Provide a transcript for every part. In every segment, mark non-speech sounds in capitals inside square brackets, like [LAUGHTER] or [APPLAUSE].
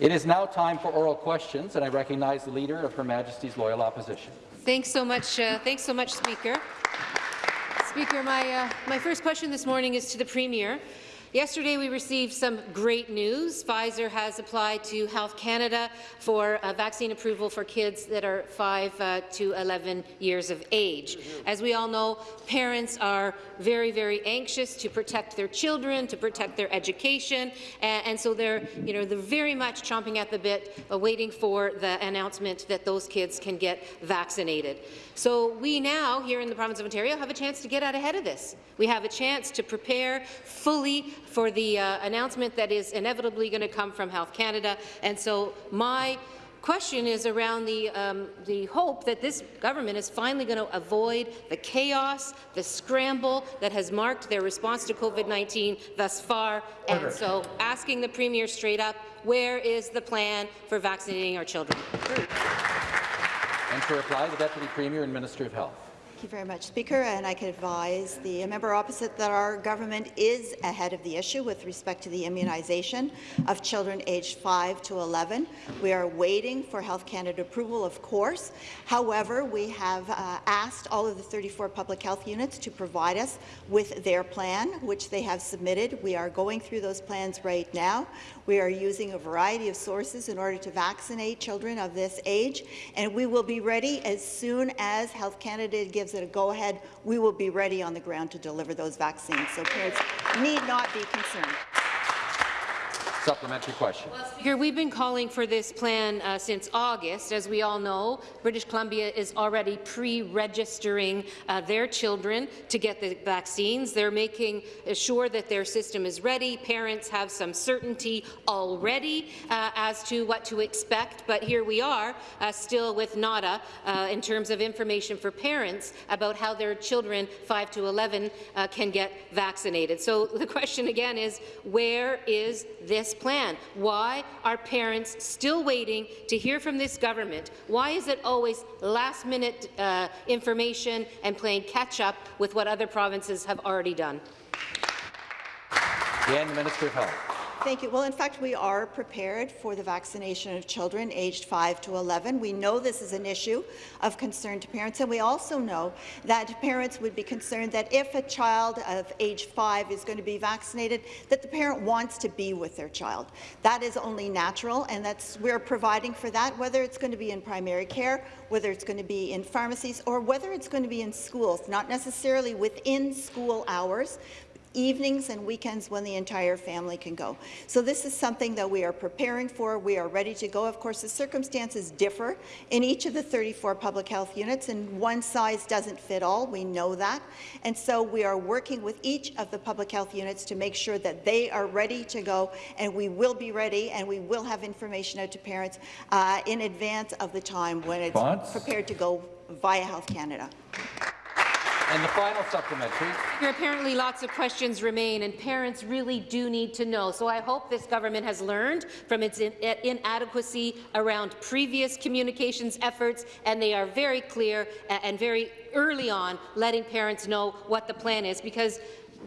It is now time for oral questions, and I recognize the Leader of Her Majesty's Loyal Opposition. Thanks so much, uh, thanks so much, Speaker. Speaker, my, uh, my first question this morning is to the Premier. Yesterday, we received some great news. Pfizer has applied to Health Canada for vaccine approval for kids that are 5 uh, to 11 years of age. As we all know, parents are very, very anxious to protect their children, to protect their education, and, and so they're, you know, they're very much chomping at the bit, uh, waiting for the announcement that those kids can get vaccinated. So we now, here in the province of Ontario, have a chance to get out ahead of this. We have a chance to prepare fully for the uh, announcement that is inevitably going to come from Health Canada. And so my question is around the, um, the hope that this government is finally going to avoid the chaos, the scramble that has marked their response to COVID-19 thus far. Order. And so asking the Premier straight up, where is the plan for vaccinating our children? And to reply, the Deputy Premier and Minister of Health. Thank you very much, Speaker. And I can advise the member opposite that our government is ahead of the issue with respect to the immunization of children aged 5 to 11. We are waiting for Health Canada approval, of course. However, we have uh, asked all of the 34 public health units to provide us with their plan, which they have submitted. We are going through those plans right now. We are using a variety of sources in order to vaccinate children of this age, and we will be ready as soon as Health Canada gives it a go-ahead, we will be ready on the ground to deliver those vaccines. So parents need not be concerned. Supplementary question. Well, Speaker, we've been calling for this plan uh, since August. As we all know, British Columbia is already pre-registering uh, their children to get the vaccines. They're making sure that their system is ready. Parents have some certainty already uh, as to what to expect, but here we are, uh, still with nada uh, in terms of information for parents about how their children 5 to 11 uh, can get vaccinated. So the [LAUGHS] question again is, where is this this plan? Why are parents still waiting to hear from this government? Why is it always last-minute uh, information and playing catch-up with what other provinces have already done? Minister of Health. Thank you. Well, in fact, we are prepared for the vaccination of children aged 5 to 11. We know this is an issue of concern to parents, and we also know that parents would be concerned that if a child of age 5 is going to be vaccinated, that the parent wants to be with their child. That is only natural, and that's we're providing for that, whether it's going to be in primary care, whether it's going to be in pharmacies, or whether it's going to be in schools, not necessarily within school hours, evenings and weekends when the entire family can go. So this is something that we are preparing for. We are ready to go. Of course, the circumstances differ in each of the 34 public health units, and one size doesn't fit all. We know that. And so we are working with each of the public health units to make sure that they are ready to go, and we will be ready, and we will have information out to parents uh, in advance of the time when it's Response? prepared to go via Health Canada. And the final supplementary. There Apparently lots of questions remain, and parents really do need to know. So I hope this government has learned from its in inadequacy around previous communications efforts, and they are very clear and very early on letting parents know what the plan is, because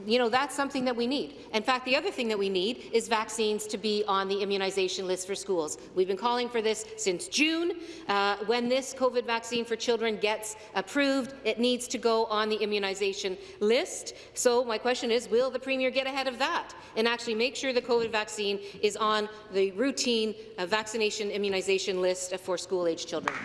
you know, that's something that we need. In fact, the other thing that we need is vaccines to be on the immunization list for schools. We've been calling for this since June. Uh, when this COVID vaccine for children gets approved, it needs to go on the immunization list. So my question is, will the Premier get ahead of that and actually make sure the COVID vaccine is on the routine uh, vaccination immunization list for school-age children?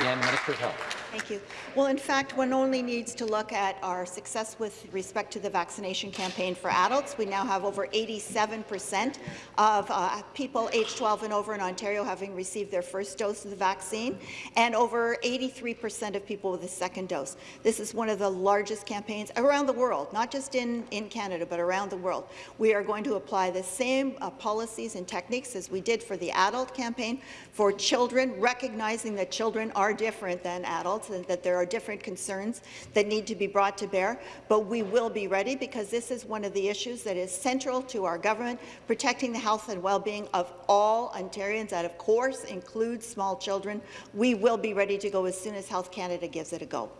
And Minister of Health. Thank you. Well, in fact, one only needs to look at our success with respect to the vaccination campaign for adults. We now have over 87 percent of uh, people aged 12 and over in Ontario having received their first dose of the vaccine, and over 83 percent of people with a second dose. This is one of the largest campaigns around the world, not just in, in Canada, but around the world. We are going to apply the same uh, policies and techniques as we did for the adult campaign for children, recognizing that children are different than adults and that there are different concerns that need to be brought to bear, but we will be ready because this is one of the issues that is central to our government, protecting the health and well-being of all Ontarians. That, of course, includes small children. We will be ready to go as soon as Health Canada gives it a go.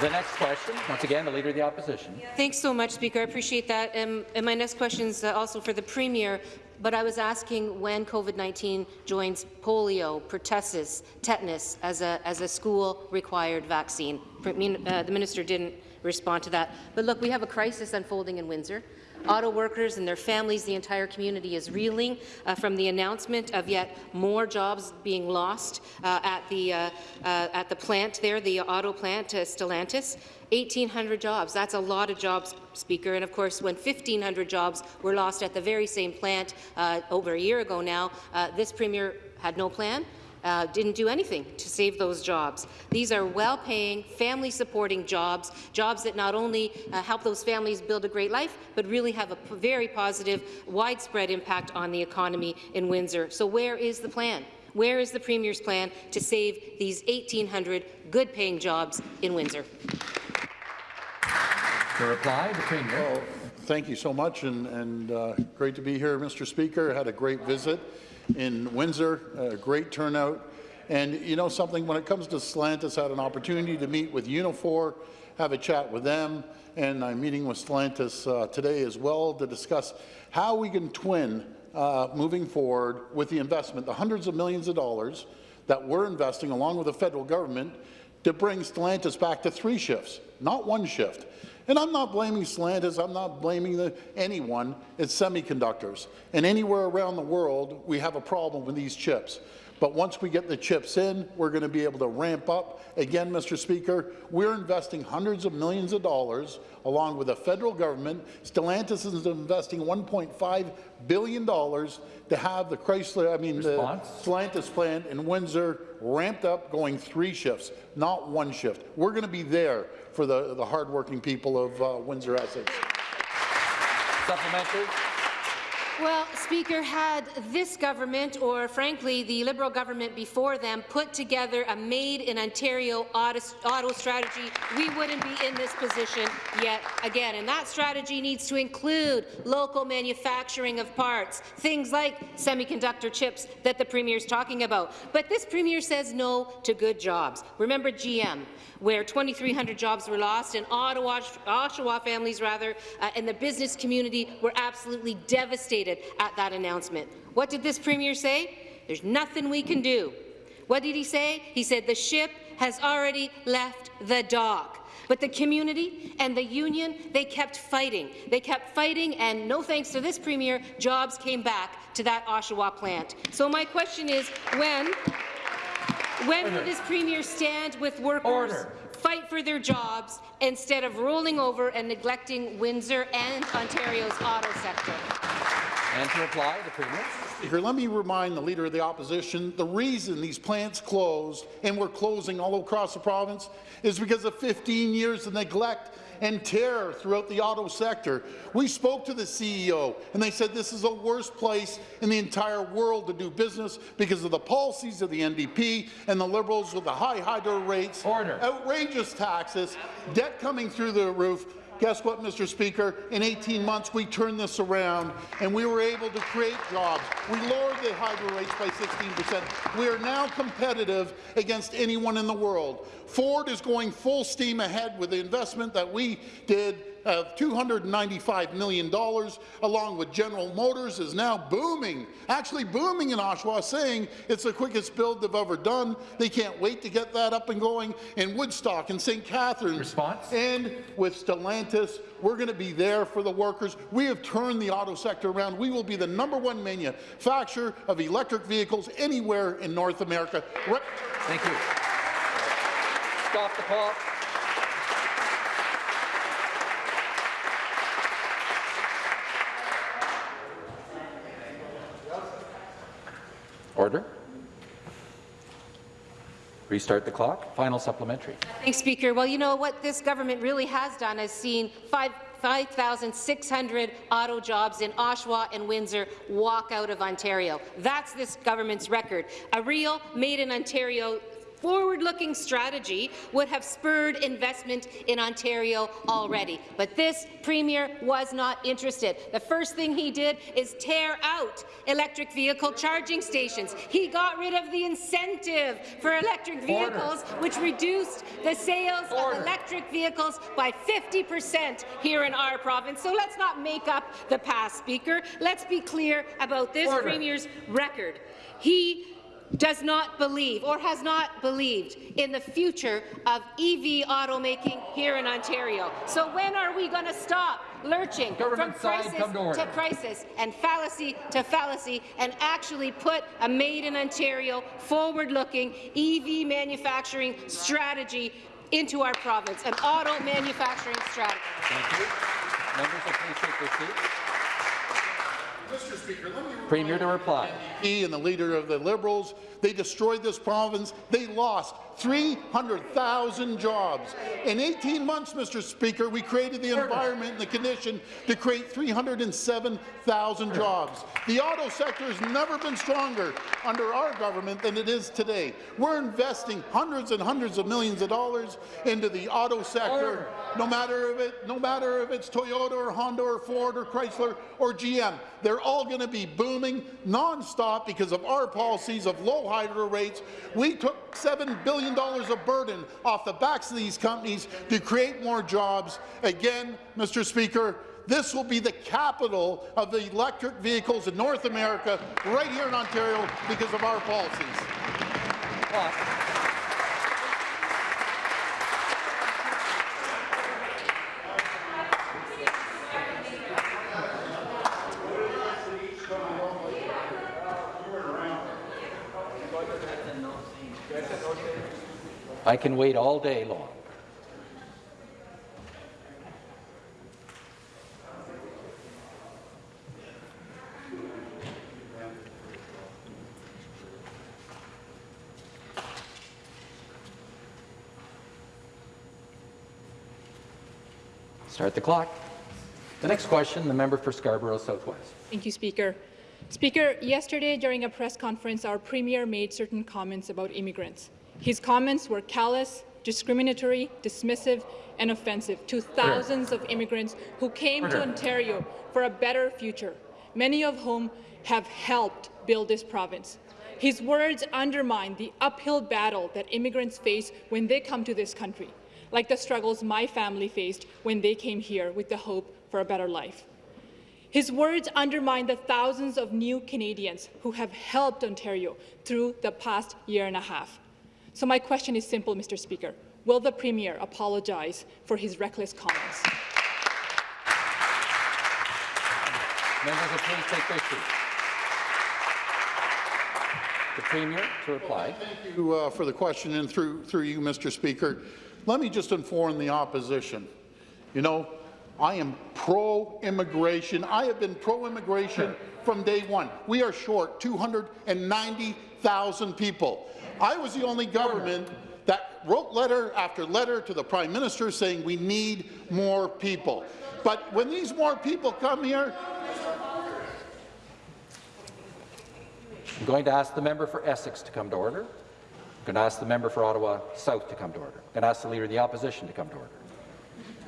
The next question, once again, the Leader of the Opposition. Thanks so much, Speaker. I appreciate that. Um, and my next question is uh, also for the Premier, but I was asking when COVID-19 joins polio, pertussis, tetanus as a, as a school-required vaccine. Uh, the minister didn't respond to that. But look, we have a crisis unfolding in Windsor. Auto workers and their families, the entire community is reeling uh, from the announcement of yet more jobs being lost uh, at, the, uh, uh at the plant there, the auto plant, uh, Stellantis. 1,800 jobs. That's a lot of jobs, Speaker. And of course, when 1,500 jobs were lost at the very same plant uh, over a year ago now, this Premier had no plan uh, didn't do anything to save those jobs. These are well-paying, family-supporting jobs, jobs that not only uh, help those families build a great life, but really have a very positive, widespread impact on the economy in Windsor. So where is the plan? Where is the Premier's plan to save these 1,800 good-paying jobs in Windsor? To reply, the Premier. Well, thank you so much, and, and uh, great to be here, Mr. Speaker. Had a great visit in Windsor, a great turnout. And you know something, when it comes to Stellantis, I had an opportunity to meet with Unifor, have a chat with them, and I'm meeting with Stellantis uh, today as well to discuss how we can twin uh, moving forward with the investment, the hundreds of millions of dollars that we're investing along with the federal government to bring Stellantis back to three shifts, not one shift. And I'm not blaming Stellantis, I'm not blaming the, anyone, it's semiconductors. And anywhere around the world, we have a problem with these chips. But once we get the chips in, we're going to be able to ramp up. Again, Mr. Speaker, we're investing hundreds of millions of dollars along with the federal government. Stellantis is investing $1.5 billion to have the Chrysler, I mean, Response? the Stellantis plant in Windsor ramped up going three shifts, not one shift. We're going to be there for the, the hardworking people of uh, Windsor Essex. Supplementary. Well, Speaker, had this government, or frankly the Liberal government before them, put together a made-in-Ontario auto, auto strategy, we wouldn't be in this position yet again. And that strategy needs to include local manufacturing of parts, things like semiconductor chips that the Premier is talking about. But this Premier says no to good jobs. Remember GM where 2,300 jobs were lost, and Ottawa, Oshawa families rather, uh, and the business community were absolutely devastated at that announcement. What did this Premier say? There's nothing we can do. What did he say? He said the ship has already left the dock. But the community and the union, they kept fighting. They kept fighting, and no thanks to this Premier, jobs came back to that Oshawa plant. So my question is, when when Order. will this Premier stand with workers, Order. fight for their jobs, instead of rolling over and neglecting Windsor and Ontario's auto sector? And to reply, the Premier. Here, let me remind the Leader of the Opposition, the reason these plants closed, and we're closing all across the province, is because of 15 years of neglect and terror throughout the auto sector. We spoke to the CEO, and they said this is the worst place in the entire world to do business because of the policies of the NDP and the Liberals with the high hydro rates, Order. outrageous taxes, debt coming through the roof, Guess what, Mr. Speaker? In 18 months, we turned this around, and we were able to create jobs. We lowered the hydro rates by 16 percent. We are now competitive against anyone in the world. Ford is going full steam ahead with the investment that we did of $295 million, along with General Motors, is now booming, actually booming in Oshawa, saying it's the quickest build they've ever done. They can't wait to get that up and going in Woodstock and St. Catharines. Response? And with Stellantis, we're going to be there for the workers. We have turned the auto sector around. We will be the number one manufacturer of electric vehicles anywhere in North America. Thank you. Stop the clock. Order. Restart the clock. Final supplementary. Thanks, Speaker. Well, you know what this government really has done is seen five 5,600 auto jobs in Oshawa and Windsor walk out of Ontario. That's this government's record. A real made-in-Ontario forward-looking strategy would have spurred investment in Ontario already. But this Premier was not interested. The first thing he did is tear out electric vehicle charging stations. He got rid of the incentive for electric vehicles, Order. which reduced the sales Order. of electric vehicles by 50 percent here in our province. So let's not make up the past, Speaker. Let's be clear about this Order. Premier's record. He does not believe or has not believed in the future of EV automaking here in Ontario. So when are we going to stop lurching Government from crisis come to crisis and fallacy to fallacy and actually put a Made in Ontario forward-looking EV manufacturing strategy into our province, an auto manufacturing strategy. Thank you. Members will please take their seats. Mr. Speaker, Premier to reply. he and the leader of the Liberals, they destroyed this province. They lost 300,000 jobs. In 18 months, Mr. Speaker, we created the environment and the condition to create 307,000 jobs. The auto sector has never been stronger under our government than it is today. We're investing hundreds and hundreds of millions of dollars into the auto sector, no matter if it, no matter if it's Toyota or Honda or Ford or Chrysler or GM. They're all going to be booming nonstop because of our policies of low hydro rates. We took $7 billion of burden off the backs of these companies to create more jobs. Again, Mr. Speaker, this will be the capital of the electric vehicles in North America, right here in Ontario, because of our policies. I can wait all day long. Start the clock. The next question, the member for Scarborough Southwest. Thank you, Speaker. Speaker, yesterday during a press conference, our Premier made certain comments about immigrants. His comments were callous, discriminatory, dismissive, and offensive to thousands of immigrants who came Order. to Ontario for a better future, many of whom have helped build this province. His words undermine the uphill battle that immigrants face when they come to this country, like the struggles my family faced when they came here with the hope for a better life. His words undermine the thousands of new Canadians who have helped Ontario through the past year and a half. So my question is simple, Mr. Speaker. Will the Premier apologize for his reckless comments? Members will please take their seats. The Premier to reply. Thank you uh, for the question, and through, through you, Mr. Speaker. Let me just inform the opposition. You know, I am pro-immigration. I have been pro-immigration from day one. We are short 290,000 people. I was the only government that wrote letter after letter to the Prime Minister saying we need more people. But when these more people come here, I'm going to ask the member for Essex to come to order. I'm going to ask the member for Ottawa South to come to order. I'm going to ask the Leader of the Opposition to come to order.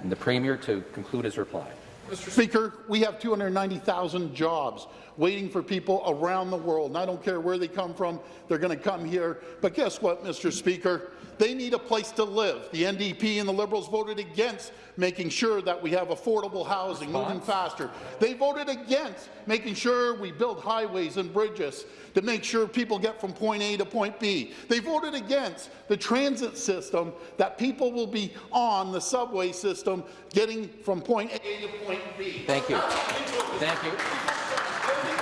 And the Premier to conclude his reply. Mr. Speaker, we have 290,000 jobs waiting for people around the world, and I don't care where they come from, they're going to come here. But guess what, Mr. Speaker? They need a place to live. The NDP and the Liberals voted against making sure that we have affordable housing, moving faster. They voted against making sure we build highways and bridges to make sure people get from point A to point B. They voted against the transit system that people will be on, the subway system, getting from point A to point B. Thank you. Thank you.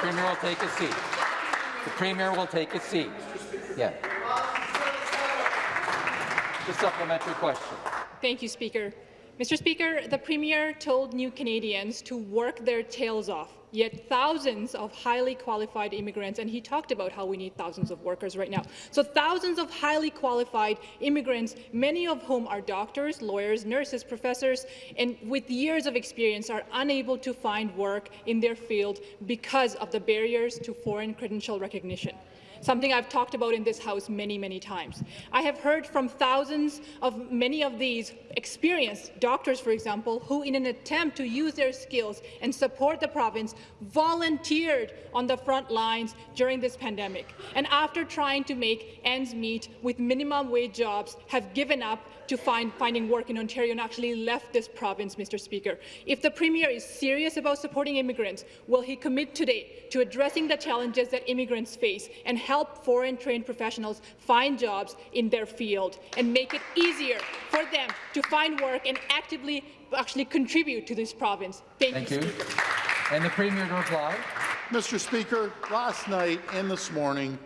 The Premier will take a seat. The Premier will take a seat. Yeah. The supplementary question. Thank you, Speaker. Mr. Speaker, the Premier told new Canadians to work their tails off, yet thousands of highly qualified immigrants, and he talked about how we need thousands of workers right now. So thousands of highly qualified immigrants, many of whom are doctors, lawyers, nurses, professors, and with years of experience are unable to find work in their field because of the barriers to foreign credential recognition. Something I've talked about in this House many, many times. I have heard from thousands of many of these experienced doctors, for example, who in an attempt to use their skills and support the province volunteered on the front lines during this pandemic, and after trying to make ends meet with minimum wage jobs, have given up to find finding work in Ontario and actually left this province, Mr. Speaker. If the Premier is serious about supporting immigrants, will he commit today to addressing the challenges that immigrants face and help foreign-trained professionals find jobs in their field and make it easier for them to find work and actively actually contribute to this province? Thank, Thank you, you. Speaker. And the Premier to reply. Mr. Speaker, last night and this morning,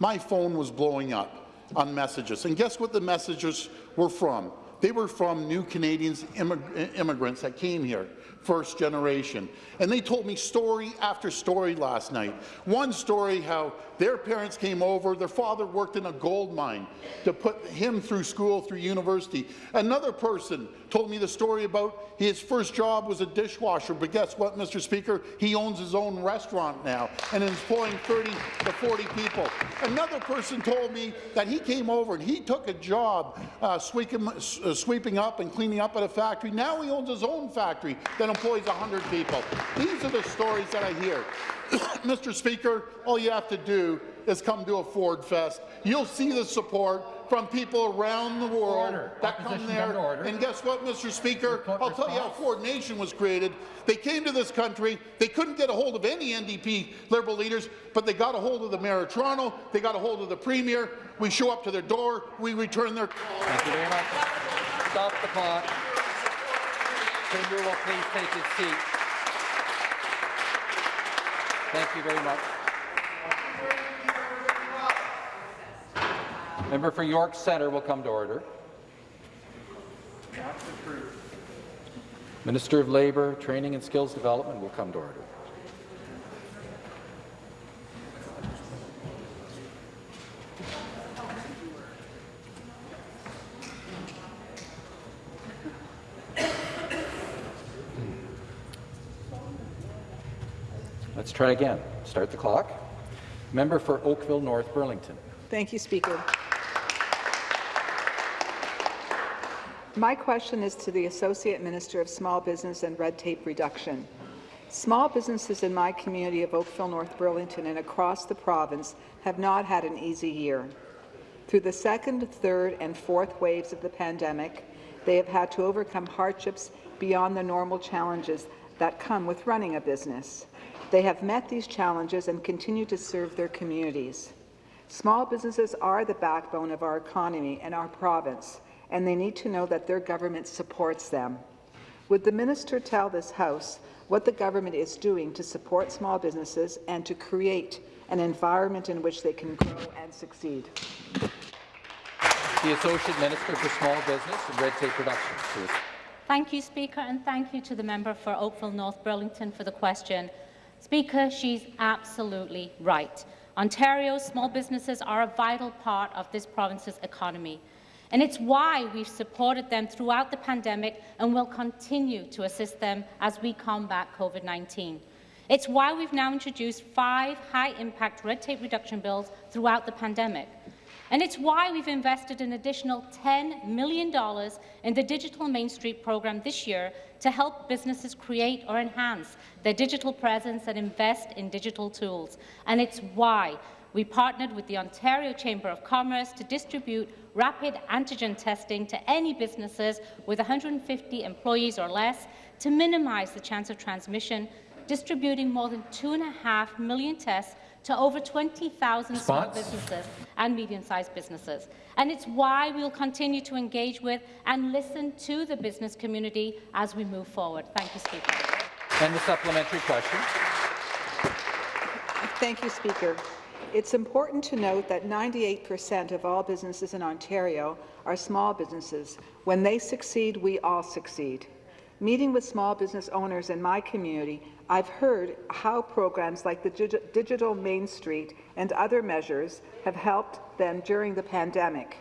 my phone was blowing up on messages. And guess what the messages were from? They were from new Canadians, immig immigrants that came here, first generation. And they told me story after story last night. One story how their parents came over, their father worked in a gold mine to put him through school, through university. Another person told me the story about his first job was a dishwasher, but guess what, Mr. Speaker? He owns his own restaurant now and is employing 30 to 40 people. Another person told me that he came over and he took a job uh, sweeping, uh, sweeping up and cleaning up at a factory. Now he owns his own factory that employs 100 people. These are the stories that I hear. [COUGHS] Mr. Speaker, all you have to do is come to a Ford Fest. You'll see the support from people around the world Order. that Opposition come there. And guess what, Mr. Speaker? I'll tell you how response. Ford Nation was created. They came to this country. They couldn't get a hold of any NDP Liberal leaders, but they got a hold of the Mayor of Toronto. They got a hold of the Premier. We show up to their door. We return their call. Thank you very much. Stop the clock. Premier will please take his seat. Thank you very much. Member for York Centre will come to order. Minister of Labour, Training and Skills Development will come to order. Try again. Start the clock. Member for Oakville North Burlington. Thank you, Speaker. My question is to the Associate Minister of Small Business and Red Tape Reduction. Small businesses in my community of Oakville North Burlington and across the province have not had an easy year. Through the second, third and fourth waves of the pandemic, they have had to overcome hardships beyond the normal challenges that come with running a business. They have met these challenges and continue to serve their communities. Small businesses are the backbone of our economy and our province, and they need to know that their government supports them. Would the minister tell this House what the government is doing to support small businesses and to create an environment in which they can grow and succeed? The Associate Minister for Small Business and Red Tape Reduction. Please. Thank you, Speaker, and thank you to the member for Oakville North Burlington for the question. Speaker, she's absolutely right. Ontario's small businesses are a vital part of this province's economy. And it's why we've supported them throughout the pandemic and will continue to assist them as we combat COVID-19. It's why we've now introduced five high-impact red tape reduction bills throughout the pandemic. And it's why we've invested an additional $10 million in the Digital Main Street program this year to help businesses create or enhance their digital presence and invest in digital tools. And it's why we partnered with the Ontario Chamber of Commerce to distribute rapid antigen testing to any businesses with 150 employees or less to minimize the chance of transmission, distributing more than 2.5 million tests to over 20,000 small businesses and medium-sized businesses. And it's why we'll continue to engage with and listen to the business community as we move forward. Thank you, Speaker. And the supplementary question. Thank you, Speaker. It's important to note that 98% of all businesses in Ontario are small businesses. When they succeed, we all succeed. Meeting with small business owners in my community, I've heard how programs like the Digital Main Street and other measures have helped them during the pandemic.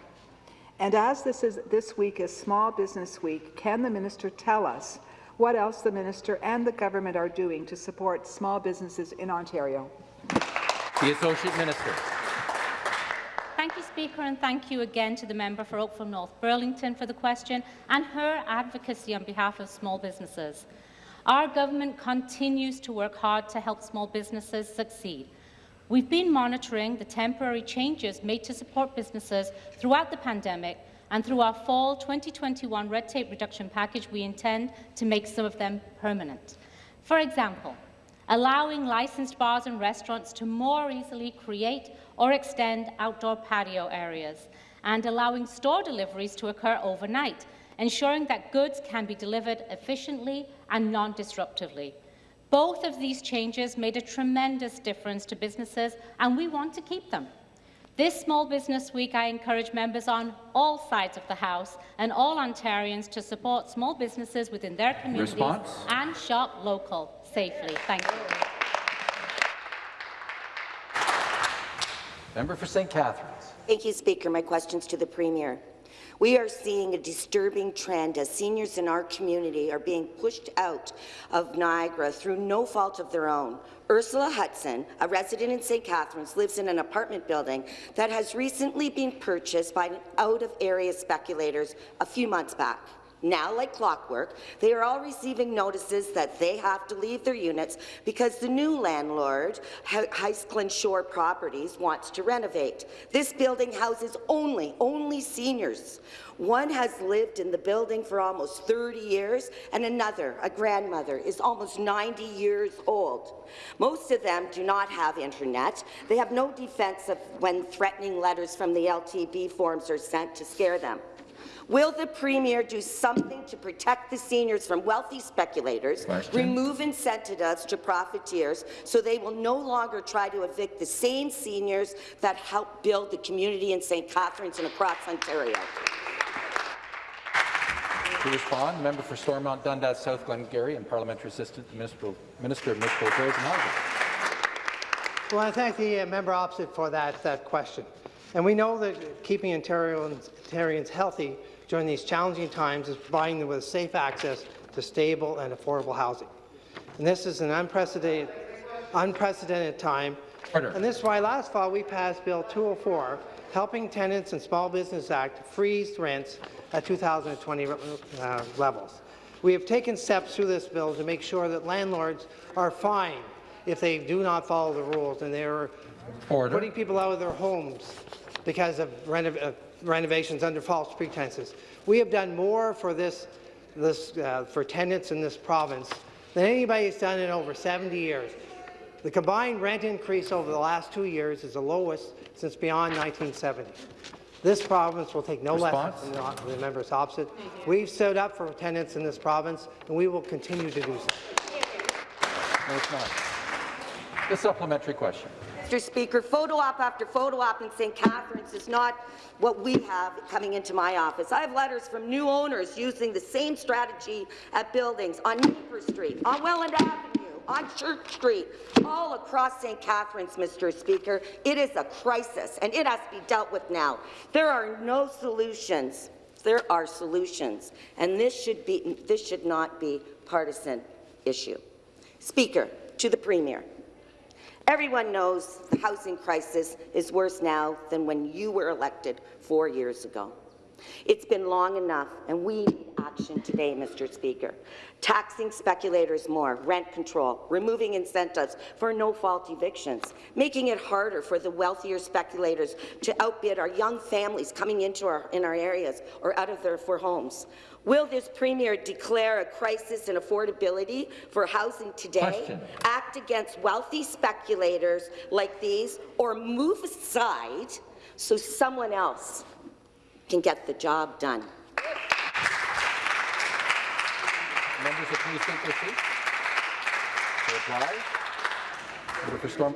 And as this, is, this week is Small Business Week, can the minister tell us what else the minister and the government are doing to support small businesses in Ontario? The Associate Minister. Thank you, Speaker, and thank you again to the member for Oakville North Burlington for the question and her advocacy on behalf of small businesses. Our government continues to work hard to help small businesses succeed. We've been monitoring the temporary changes made to support businesses throughout the pandemic, and through our fall 2021 red tape reduction package, we intend to make some of them permanent. For example, allowing licensed bars and restaurants to more easily create or extend outdoor patio areas, and allowing store deliveries to occur overnight, ensuring that goods can be delivered efficiently and non-disruptively. Both of these changes made a tremendous difference to businesses, and we want to keep them. This Small Business Week, I encourage members on all sides of the House and all Ontarians to support small businesses within their communities Response? and shop local safely. Thank you. Member for St. Catharines. Thank you, Speaker. My question's to the Premier. We are seeing a disturbing trend as seniors in our community are being pushed out of Niagara through no fault of their own. Ursula Hudson, a resident in St. Catharines, lives in an apartment building that has recently been purchased by out-of-area speculators a few months back. Now, like clockwork, they are all receiving notices that they have to leave their units because the new landlord, Heisklin Shore Properties, wants to renovate. This building houses only, only seniors. One has lived in the building for almost 30 years, and another, a grandmother, is almost 90 years old. Most of them do not have internet. They have no defense of when threatening letters from the LTB forms are sent to scare them. Will the Premier do something to protect the seniors from wealthy speculators, Question. remove incentives to profiteers so they will no longer try to evict the same seniors that helped build the community in St. Catharines and across Ontario? To respond, the member for Stormont Dundas South Glengarry and Parliamentary Assistant to Municipal, Minister of Municipal Affairs and Housing. Well, I thank the uh, member opposite for that, that question. And we know that keeping Ontarians, Ontarians healthy during these challenging times is providing them with safe access to stable and affordable housing. And this is an unprecedented, unprecedented time. Order. And this is why last fall we passed Bill 204, Helping Tenants and Small Business Act, freeze rents at 2020 uh, levels. We have taken steps through this bill to make sure that landlords are fined if they do not follow the rules and they're Order. putting people out of their homes because of renov uh, renovations under false pretenses. We have done more for this, this uh, for tenants in this province than anybody has done in over 70 years. The combined rent increase over the last two years is the lowest since beyond 1970. This province will take no Response? lessons from the, members opposite. We've stood up for tenants in this province, and we will continue to do so. No, it's not. The supplementary question. Mr. Speaker, photo op after photo op in St. Catharines is not what we have coming into my office. I have letters from new owners using the same strategy at buildings on Maple Street, on Welland Avenue, on Church Street, all across St. Catharines, Mr. Speaker. It is a crisis, and it has to be dealt with now. There are no solutions. There are solutions, and this should, be, this should not be partisan issue. Speaker, to the Premier. Everyone knows the housing crisis is worse now than when you were elected four years ago. It's been long enough, and we need action today, Mr. Speaker. Taxing speculators more, rent control, removing incentives for no-fault evictions, making it harder for the wealthier speculators to outbid our young families coming into our, in our areas or out of their for homes. Will this Premier declare a crisis in affordability for housing today, Question. act against wealthy speculators like these, or move aside so someone else can get the job done? Members of please take their seats. To reply. Member for Storm.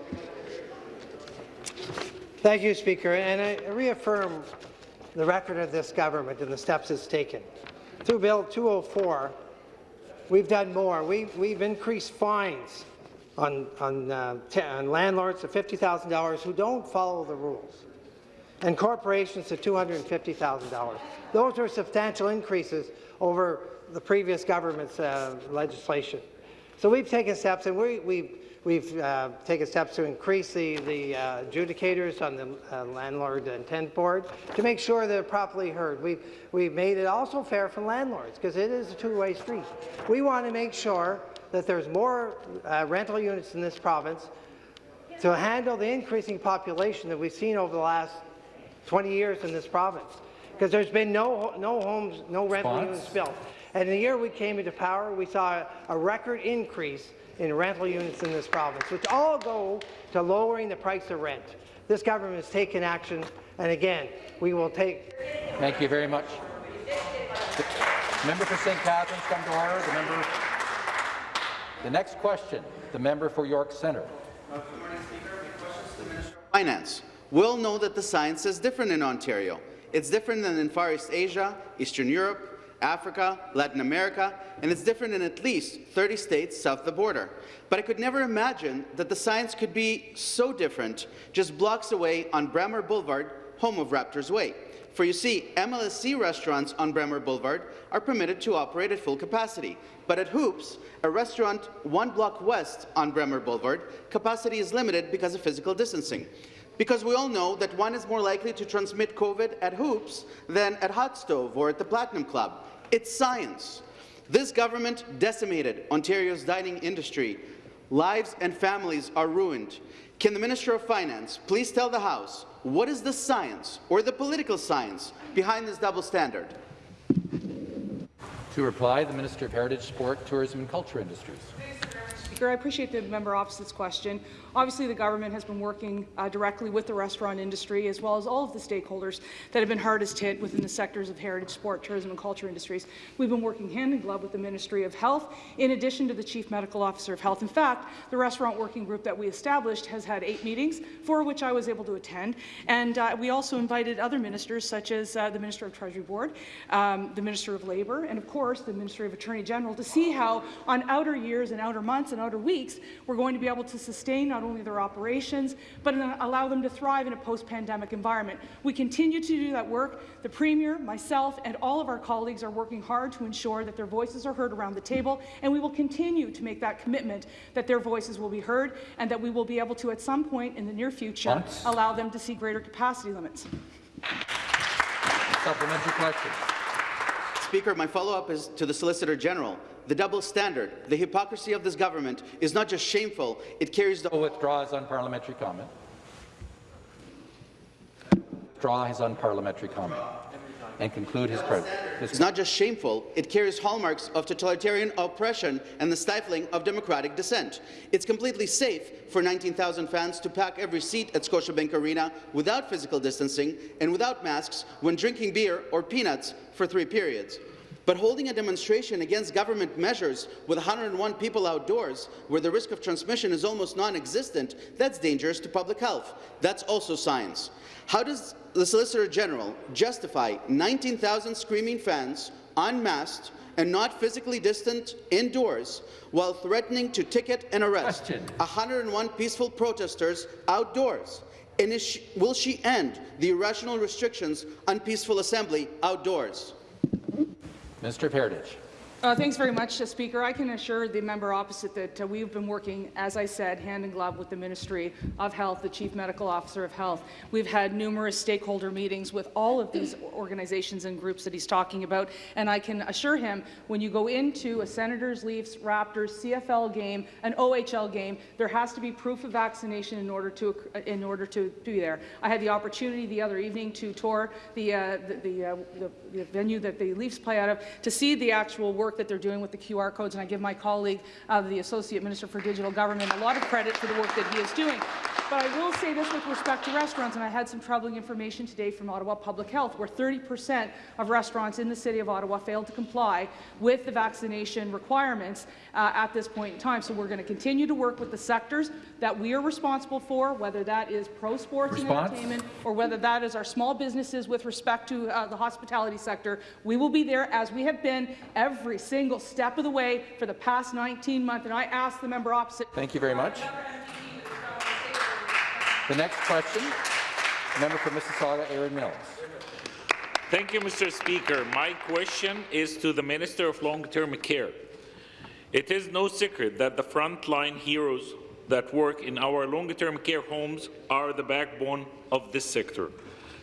Thank you, Speaker, and I reaffirm the record of this government and the steps it's taken. Through Bill 204, we've done more. We, we've increased fines on, on, uh, on landlords to $50,000 who don't follow the rules, and corporations to $250,000. Those are substantial increases over the previous government's uh, legislation. So we've taken steps, and we, we've we've uh, taken steps to increase the, the uh, adjudicators on the uh, landlord and tenant board to make sure they're properly heard. We've, we've made it also fair for landlords because it is a two-way street. We want to make sure that there's more uh, rental units in this province to handle the increasing population that we've seen over the last 20 years in this province. Because there's been no, no homes, no rental units built. And the year we came into power, we saw a record increase in rental units in this province, which all go to lowering the price of rent. This government has taken action, and again, we will take Thank you very much. The member for St. Catharines, come to order. The member. The next question, the member for York Centre. Finance. We'll know that the science is different in Ontario. It's different than in Far East Asia, Eastern Europe, Africa, Latin America, and it's different in at least 30 states south of the border. But I could never imagine that the science could be so different just blocks away on Bremner Boulevard, home of Raptors Way. For you see, MLSE restaurants on Bremner Boulevard are permitted to operate at full capacity. But at Hoops, a restaurant one block west on Bremner Boulevard, capacity is limited because of physical distancing. Because we all know that one is more likely to transmit COVID at Hoops than at Hot Stove or at the Platinum Club. It's science. This government decimated Ontario's dining industry. Lives and families are ruined. Can the Minister of Finance please tell the House what is the science or the political science behind this double standard? To reply, the Minister of Heritage, Sport, Tourism and Culture Industries. Speaker, I appreciate the member opposite's question. Obviously, the government has been working uh, directly with the restaurant industry as well as all of the stakeholders that have been hardest hit within the sectors of heritage, sport, tourism and culture industries. We've been working hand in glove with the Ministry of Health in addition to the Chief Medical Officer of Health. In fact, the restaurant working group that we established has had eight meetings, four of which I was able to attend. And uh, we also invited other ministers such as uh, the Minister of Treasury Board, um, the Minister of Labour, and of course the Ministry of Attorney General to see how on outer years and outer months and outer weeks we're going to be able to sustain not only their operations, but allow them to thrive in a post-pandemic environment. We continue to do that work. The Premier, myself, and all of our colleagues are working hard to ensure that their voices are heard around the table, and we will continue to make that commitment that their voices will be heard and that we will be able to, at some point in the near future, Once. allow them to see greater capacity limits. Supplementary question. Speaker, my follow-up is to the Solicitor General. The double standard, the hypocrisy of this government is not just shameful, it carries the... Withdraw his unparliamentary comment. Withdraw his unparliamentary comment and conclude his, his It's not just shameful, it carries hallmarks of totalitarian oppression and the stifling of democratic dissent. It's completely safe for 19,000 fans to pack every seat at Scotiabank Arena without physical distancing and without masks when drinking beer or peanuts for three periods. But holding a demonstration against government measures with 101 people outdoors, where the risk of transmission is almost non-existent, that's dangerous to public health. That's also science. How does the Solicitor General justify 19,000 screaming fans, unmasked and not physically distant indoors, while threatening to ticket and arrest Question. 101 peaceful protesters outdoors? And is she, will she end the irrational restrictions on peaceful assembly outdoors? Of Heritage. Uh, thanks very much, uh, Speaker. I can assure the member opposite that uh, we've been working, as I said, hand in glove with the Ministry of Health, the Chief Medical Officer of Health. We've had numerous stakeholder meetings with all of these [CLEARS THROAT] organizations and groups that he's talking about, and I can assure him when you go into a Senators, Leafs, Raptors, CFL game, an OHL game, there has to be proof of vaccination in order to in order to be there. I had the opportunity the other evening to tour the uh, the, the, uh, the, the venue that the Leafs play out of to see the actual work that they're doing with the QR codes, and I give my colleague, uh, the Associate Minister for Digital Government, a lot of credit for the work that he is doing. But I will say this with respect to restaurants, and I had some troubling information today from Ottawa Public Health, where 30% of restaurants in the City of Ottawa failed to comply with the vaccination requirements uh, at this point in time. So we're going to continue to work with the sectors that we are responsible for, whether that is pro sports and entertainment or whether that is our small businesses with respect to uh, the hospitality sector. We will be there as we have been every single step of the way for the past 19 months. And I ask the member opposite. Thank you very much. The next question, member for Mississauga, Erin Mills. Thank you, Mr. Speaker. My question is to the Minister of Long-Term Care. It is no secret that the frontline heroes that work in our long-term care homes are the backbone of this sector.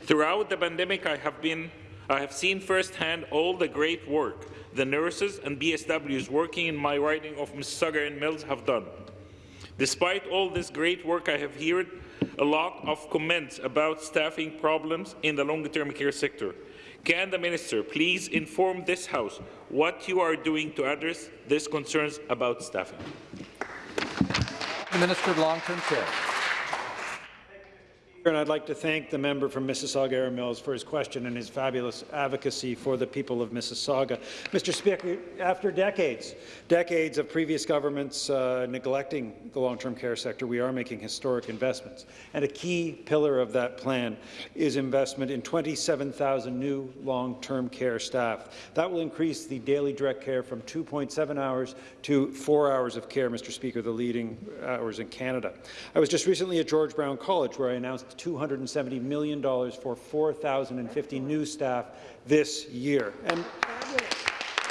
Throughout the pandemic, I have, been, I have seen firsthand all the great work the nurses and PSWs working in my riding of Mississauga and Mills have done. Despite all this great work, I have heard a lot of comments about staffing problems in the long-term care sector. Can the minister please inform this House what you are doing to address these concerns about staffing? The Minister of Long-Term Care. And I'd like to thank the member from Mississauga Erin Mills for his question and his fabulous advocacy for the people of Mississauga. Mr. Speaker, after decades, decades of previous governments uh, neglecting the long-term care sector, we are making historic investments. And a key pillar of that plan is investment in 27,000 new long-term care staff. That will increase the daily direct care from 2.7 hours to 4 hours of care, Mr. Speaker, the leading hours in Canada. I was just recently at George Brown College where I announced $270 million for 4,050 new staff this year. And,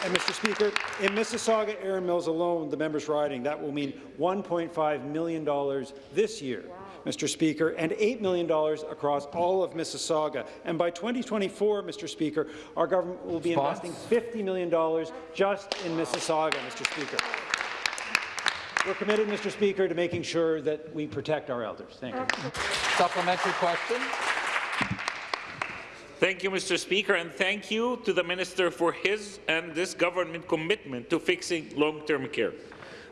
and, Mr. Speaker, in Mississauga Erin Mills alone, the member's riding, that will mean $1.5 million this year. Mr. Speaker, and $8 million across all of Mississauga. And by 2024, Mr. Speaker, our government will be investing $50 million just in Mississauga, Mr. Speaker. We're committed, Mr. Speaker, to making sure that we protect our elders. Thank you. Supplementary question. Thank you, Mr. Speaker, and thank you to the Minister for his and this government commitment to fixing long-term care.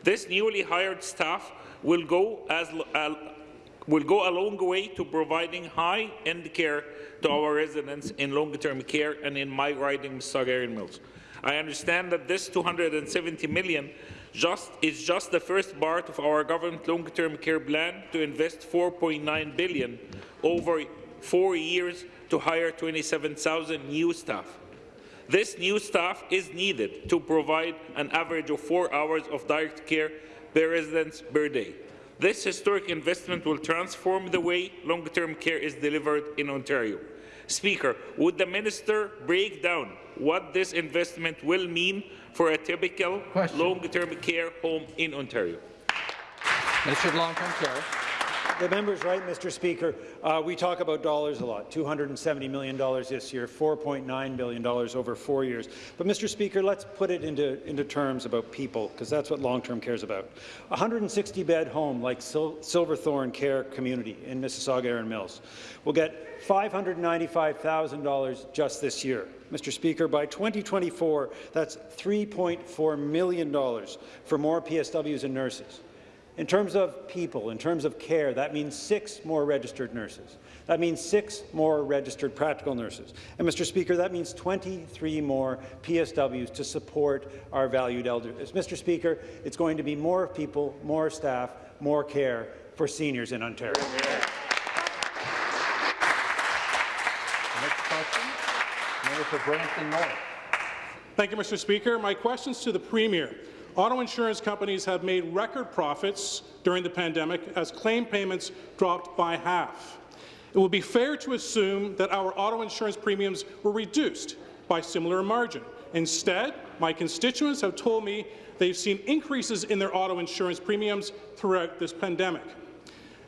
This newly hired staff will go, as, uh, will go a long way to providing high-end care to our residents in long-term care and in my riding Mississauga Mills. I understand that this 270 million just, is just the first part of our government long-term care plan to invest 4.9 billion over four years to hire 27,000 new staff. This new staff is needed to provide an average of four hours of direct care per residents per day. This historic investment will transform the way long-term care is delivered in Ontario. Speaker, would the minister break down what this investment will mean for a typical long-term care home in Ontario? Minister of Long-Term Care. The member's right, Mr. Speaker. Uh, we talk about dollars a lot, $270 million this year, $4.9 billion over four years. But, Mr. Speaker, let's put it into, into terms about people, because that's what long-term care is about. A 160-bed home like Sil Silverthorne Care Community in Mississauga Erin Mills will get $595,000 just this year. Mr. Speaker, by 2024, that's $3.4 million for more PSWs and nurses. In terms of people, in terms of care, that means six more registered nurses. That means six more registered practical nurses. And, Mr. Speaker, that means 23 more PSWs to support our valued elders. Mr. Speaker, it's going to be more people, more staff, more care for seniors in Ontario. Next question. Member for Brampton North. Thank you, Mr. Speaker. My questions to the Premier. Auto insurance companies have made record profits during the pandemic as claim payments dropped by half. It would be fair to assume that our auto insurance premiums were reduced by similar margin. Instead, my constituents have told me they've seen increases in their auto insurance premiums throughout this pandemic.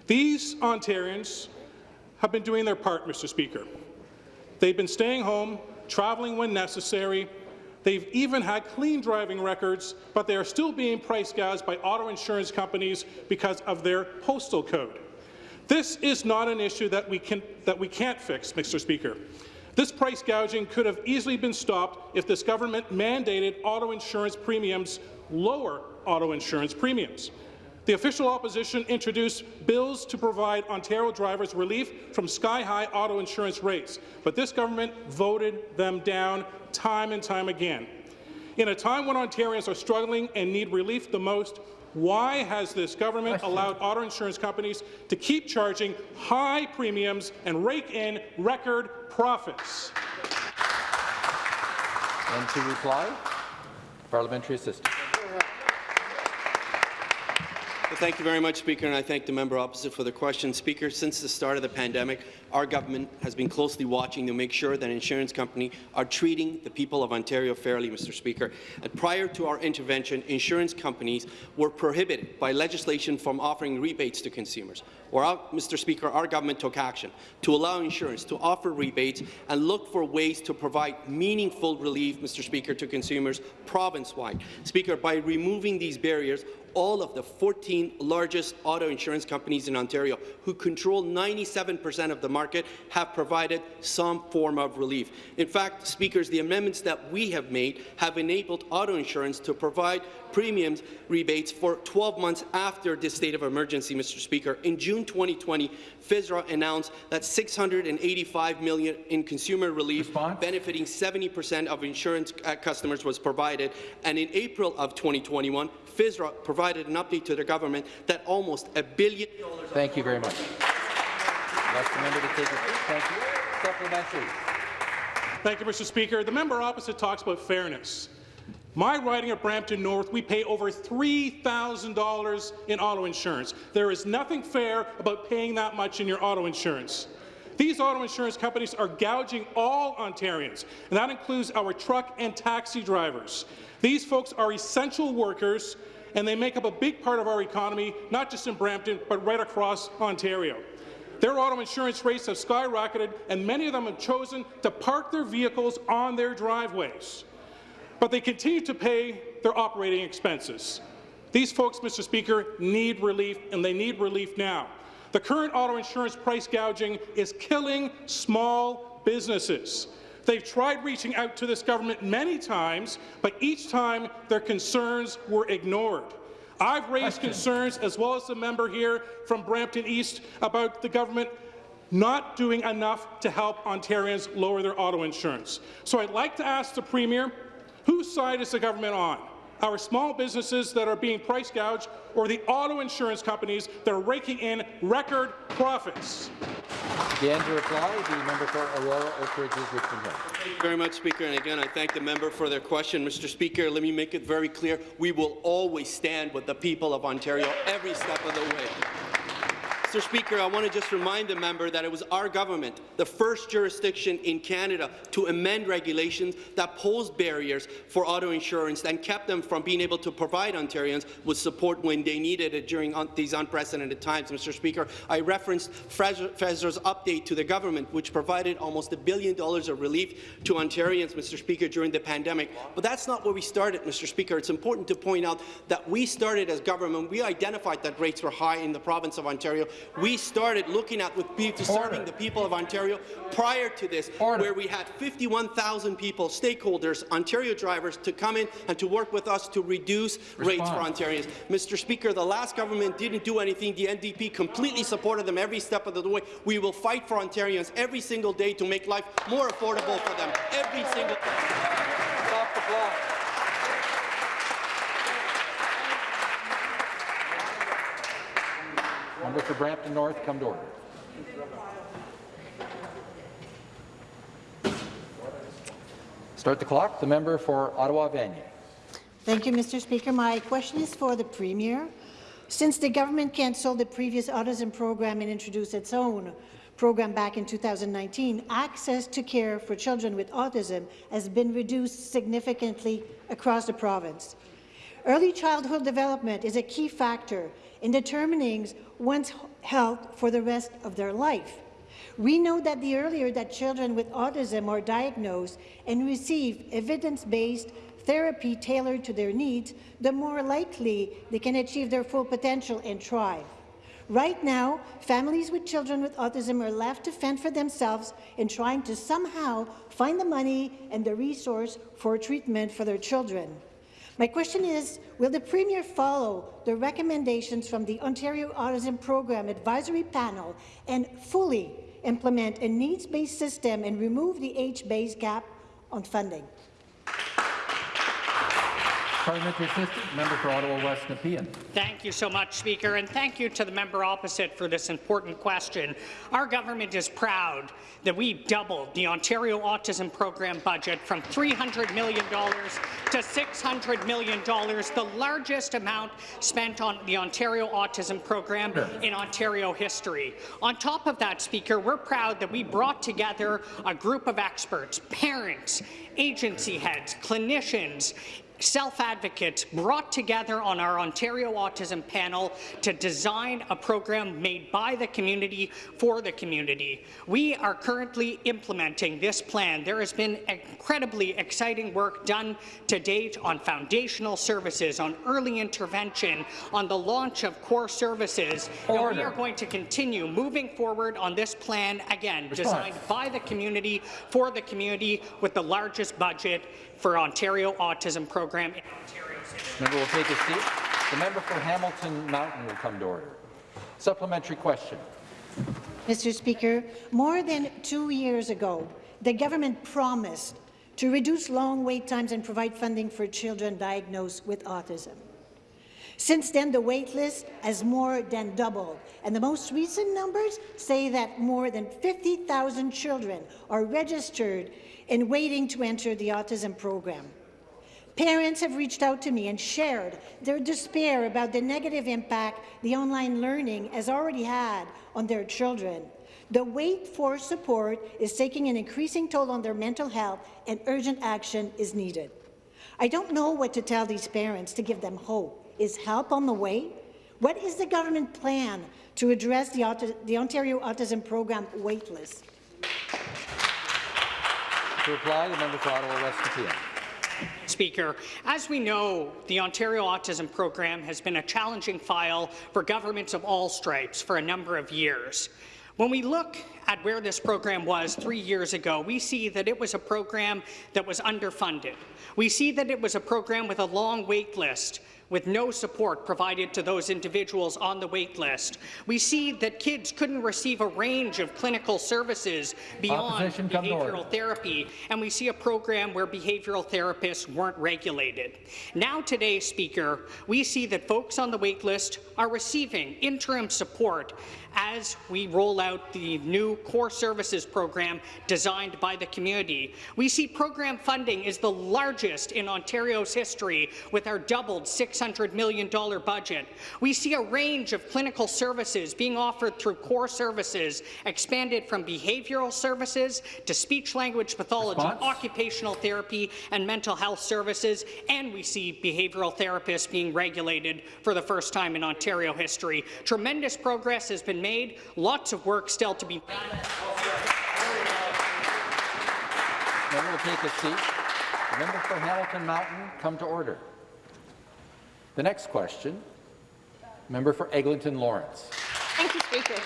These Ontarians have been doing their part, Mr. Speaker. They've been staying home, travelling when necessary. They've even had clean driving records, but they are still being price gouged by auto insurance companies because of their postal code. This is not an issue that we, can, that we can't fix, Mr. Speaker. This price gouging could have easily been stopped if this government mandated auto insurance premiums lower auto insurance premiums. The official opposition introduced bills to provide Ontario drivers relief from sky-high auto insurance rates, but this government voted them down time and time again. In a time when Ontarians are struggling and need relief the most, why has this government allowed auto insurance companies to keep charging high premiums and rake in record profits? And to reply, parliamentary assistant. Well, thank you very much, Speaker, and I thank the member opposite for the question. Speaker, since the start of the pandemic, our government has been closely watching to make sure that insurance companies are treating the people of Ontario fairly, Mr. Speaker. And prior to our intervention, insurance companies were prohibited by legislation from offering rebates to consumers. Our, Mr. Speaker, our government took action to allow insurance to offer rebates and look for ways to provide meaningful relief, Mr. Speaker, to consumers province-wide. Speaker, by removing these barriers, all of the 14 largest auto insurance companies in Ontario, who control 97% of the market, have provided some form of relief. In fact, speakers, the amendments that we have made have enabled auto insurance to provide premiums rebates for 12 months after this state of emergency, Mr. Speaker. In June 2020, FSRA announced that 685 million in consumer relief Response? benefiting 70% of insurance uh, customers was provided, and in April of 2021, FSRA provided an update to the government that almost a billion dollars. Thank you very much. Ask the member to take. Thank you. Supplementary. Thank you, Mr. Speaker. The member opposite talks about fairness. My riding of Brampton North, we pay over $3,000 in auto insurance. There is nothing fair about paying that much in your auto insurance. These auto insurance companies are gouging all Ontarians, and that includes our truck and taxi drivers. These folks are essential workers, and they make up a big part of our economy, not just in Brampton, but right across Ontario. Their auto insurance rates have skyrocketed, and many of them have chosen to park their vehicles on their driveways. But they continue to pay their operating expenses. These folks, Mr. Speaker, need relief, and they need relief now. The current auto insurance price gouging is killing small businesses. They've tried reaching out to this government many times, but each time their concerns were ignored. I've raised concerns, as well as the member here from Brampton East, about the government not doing enough to help Ontarians lower their auto insurance. So I'd like to ask the Premier, whose side is the government on? Our small businesses that are being price gouged or the auto insurance companies that are raking in record profits? Again, to reply, the member for Aurora Oak Ridges Richmond Hill. Thank you very much, Speaker. And again, I thank the member for their question. Mr. Speaker, let me make it very clear. We will always stand with the people of Ontario every step of the way. Mr. Speaker, I want to just remind the member that it was our government, the first jurisdiction in Canada to amend regulations that posed barriers for auto insurance and kept them from being able to provide Ontarians with support when they needed it during un these unprecedented times. Mr. Speaker, I referenced FSRA's update to the government, which provided almost a billion dollars of relief to Ontarians, Mr. Speaker, during the pandemic. But that's not where we started, Mr. Speaker. It's important to point out that we started as government. We identified that rates were high in the province of Ontario we started looking at with people, serving the people of Ontario prior to this, Order. where we had 51,000 people, stakeholders, Ontario drivers, to come in and to work with us to reduce Response. rates for Ontarians. Mr. Speaker, the last government didn't do anything. The NDP completely supported them every step of the way. We will fight for Ontarians every single day to make life more affordable for them. Every single Stop the clock. For Brampton North, come to order. Start the clock. The member for Ottawa Vanier. Thank you, Mr. Speaker. My question is for the Premier. Since the government cancelled the previous autism program and introduced its own program back in 2019, access to care for children with autism has been reduced significantly across the province. Early childhood development is a key factor in determining one's health for the rest of their life. We know that the earlier that children with autism are diagnosed and receive evidence-based therapy tailored to their needs, the more likely they can achieve their full potential and thrive. Right now, families with children with autism are left to fend for themselves in trying to somehow find the money and the resource for treatment for their children. My question is, will the Premier follow the recommendations from the Ontario Autism Program Advisory Panel and fully implement a needs-based system and remove the age-based gap on funding? Parliamentary Assistant, member for Ottawa West Nepean. Thank you so much, Speaker, and thank you to the member opposite for this important question. Our government is proud that we doubled the Ontario Autism Program budget from $300 million to $600 million, the largest amount spent on the Ontario Autism Program in Ontario history. On top of that, Speaker, we're proud that we brought together a group of experts, parents, agency heads, clinicians, self-advocates brought together on our Ontario Autism panel to design a program made by the community for the community. We are currently implementing this plan. There has been incredibly exciting work done to date on foundational services, on early intervention, on the launch of core services. And we are going to continue moving forward on this plan, again, Response. designed by the community, for the community, with the largest budget for Ontario Autism Program in Ontario's history. Member will take a seat. The member for Hamilton Mountain will come to order. Supplementary question. Mr. Speaker, more than two years ago, the government promised to reduce long wait times and provide funding for children diagnosed with autism. Since then, the wait list has more than doubled, and the most recent numbers say that more than 50,000 children are registered and waiting to enter the autism program. Parents have reached out to me and shared their despair about the negative impact the online learning has already had on their children. The wait for support is taking an increasing toll on their mental health, and urgent action is needed. I don't know what to tell these parents to give them hope. Is help on the way? What is the government plan to address the, the Ontario Autism Program waitlist? To reply, the member for Ottawa West. Speaker, as we know, the Ontario Autism Program has been a challenging file for governments of all stripes for a number of years. When we look at where this program was three years ago, we see that it was a program that was underfunded. We see that it was a program with a long wait list with no support provided to those individuals on the wait list. We see that kids couldn't receive a range of clinical services beyond Opposition, come to order. behavioral therapy, and we see a program where behavioral therapists weren't regulated. Now today, Speaker, we see that folks on the wait list are receiving interim support as we roll out the new core services program designed by the community. We see program funding is the largest in Ontario's history with our doubled $600 million budget. We see a range of clinical services being offered through core services, expanded from behavioral services to speech-language pathology, Response? occupational therapy, and mental health services, and we see behavioral therapists being regulated for the first time in Ontario history. Tremendous progress has been made, lots of work still to be done. Member will take a seat. The member for Hamilton Mountain, come to order. The next question, member for Eglinton Lawrence. Thank you, Speaker.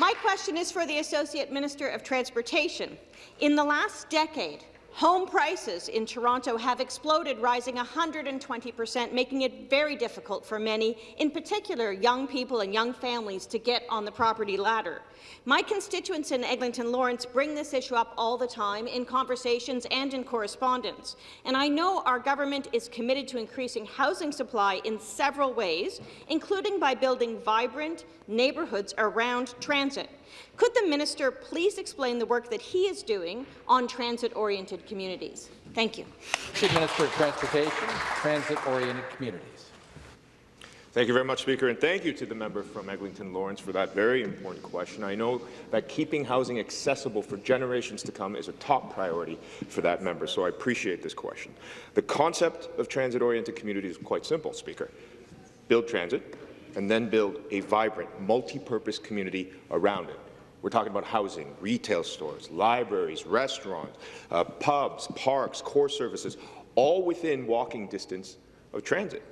My question is for the Associate Minister of Transportation. In the last decade, home prices in Toronto have exploded, rising 120 per cent, making it very difficult for many, in particular young people and young families, to get on the property ladder. My constituents in Eglinton Lawrence bring this issue up all the time in conversations and in correspondence. And I know our government is committed to increasing housing supply in several ways, including by building vibrant neighbourhoods around transit. Could the minister please explain the work that he is doing on transit-oriented communities? Thank you. Chief Minister of Transportation, Transit-Oriented Communities. Thank you very much, Speaker, and thank you to the member from Eglinton Lawrence for that very important question. I know that keeping housing accessible for generations to come is a top priority for that member, so I appreciate this question. The concept of transit-oriented communities is quite simple, Speaker. Build transit, and then build a vibrant, multi-purpose community around it. We're talking about housing, retail stores, libraries, restaurants, uh, pubs, parks, core services, all within walking distance of transit.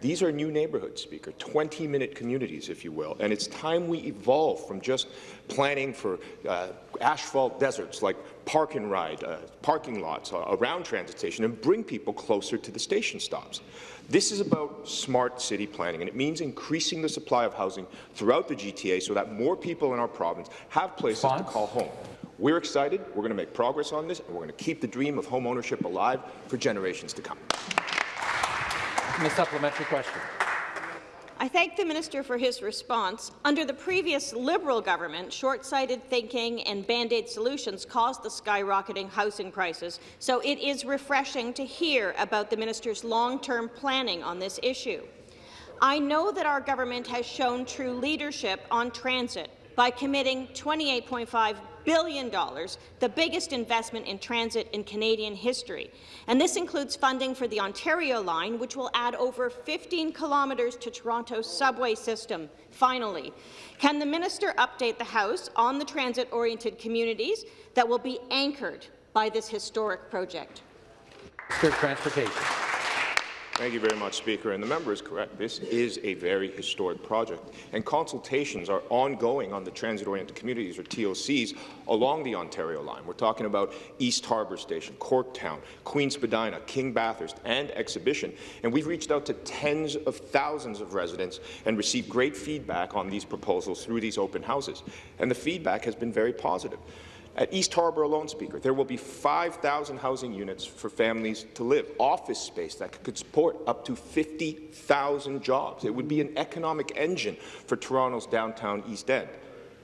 These are new neighbourhoods, Speaker, 20-minute communities, if you will, and it's time we evolve from just planning for uh, asphalt deserts like park and ride, uh, parking lots uh, around transit station and bring people closer to the station stops. This is about smart city planning, and it means increasing the supply of housing throughout the GTA so that more people in our province have places to call home. We're excited. We're going to make progress on this, and we're going to keep the dream of home ownership alive for generations to come. The supplementary question. I thank the minister for his response. Under the previous Liberal government, short-sighted thinking and band-aid solutions caused the skyrocketing housing prices, so it is refreshing to hear about the minister's long-term planning on this issue. I know that our government has shown true leadership on transit by committing $28.5 billion, the biggest investment in transit in Canadian history. And this includes funding for the Ontario line, which will add over 15 kilometres to Toronto's subway system. Finally, can the minister update the House on the transit-oriented communities that will be anchored by this historic project? Of Transportation. Thank you very much, Speaker. And the member is correct. This is a very historic project. And consultations are ongoing on the transit-oriented communities, or TOCs, along the Ontario line. We're talking about East Harbour Station, Corktown, Queen Spadina, King Bathurst, and Exhibition. And we've reached out to tens of thousands of residents and received great feedback on these proposals through these open houses. And the feedback has been very positive. At East Harbour alone, Speaker, there will be 5,000 housing units for families to live, office space that could support up to 50,000 jobs. It would be an economic engine for Toronto's downtown East End.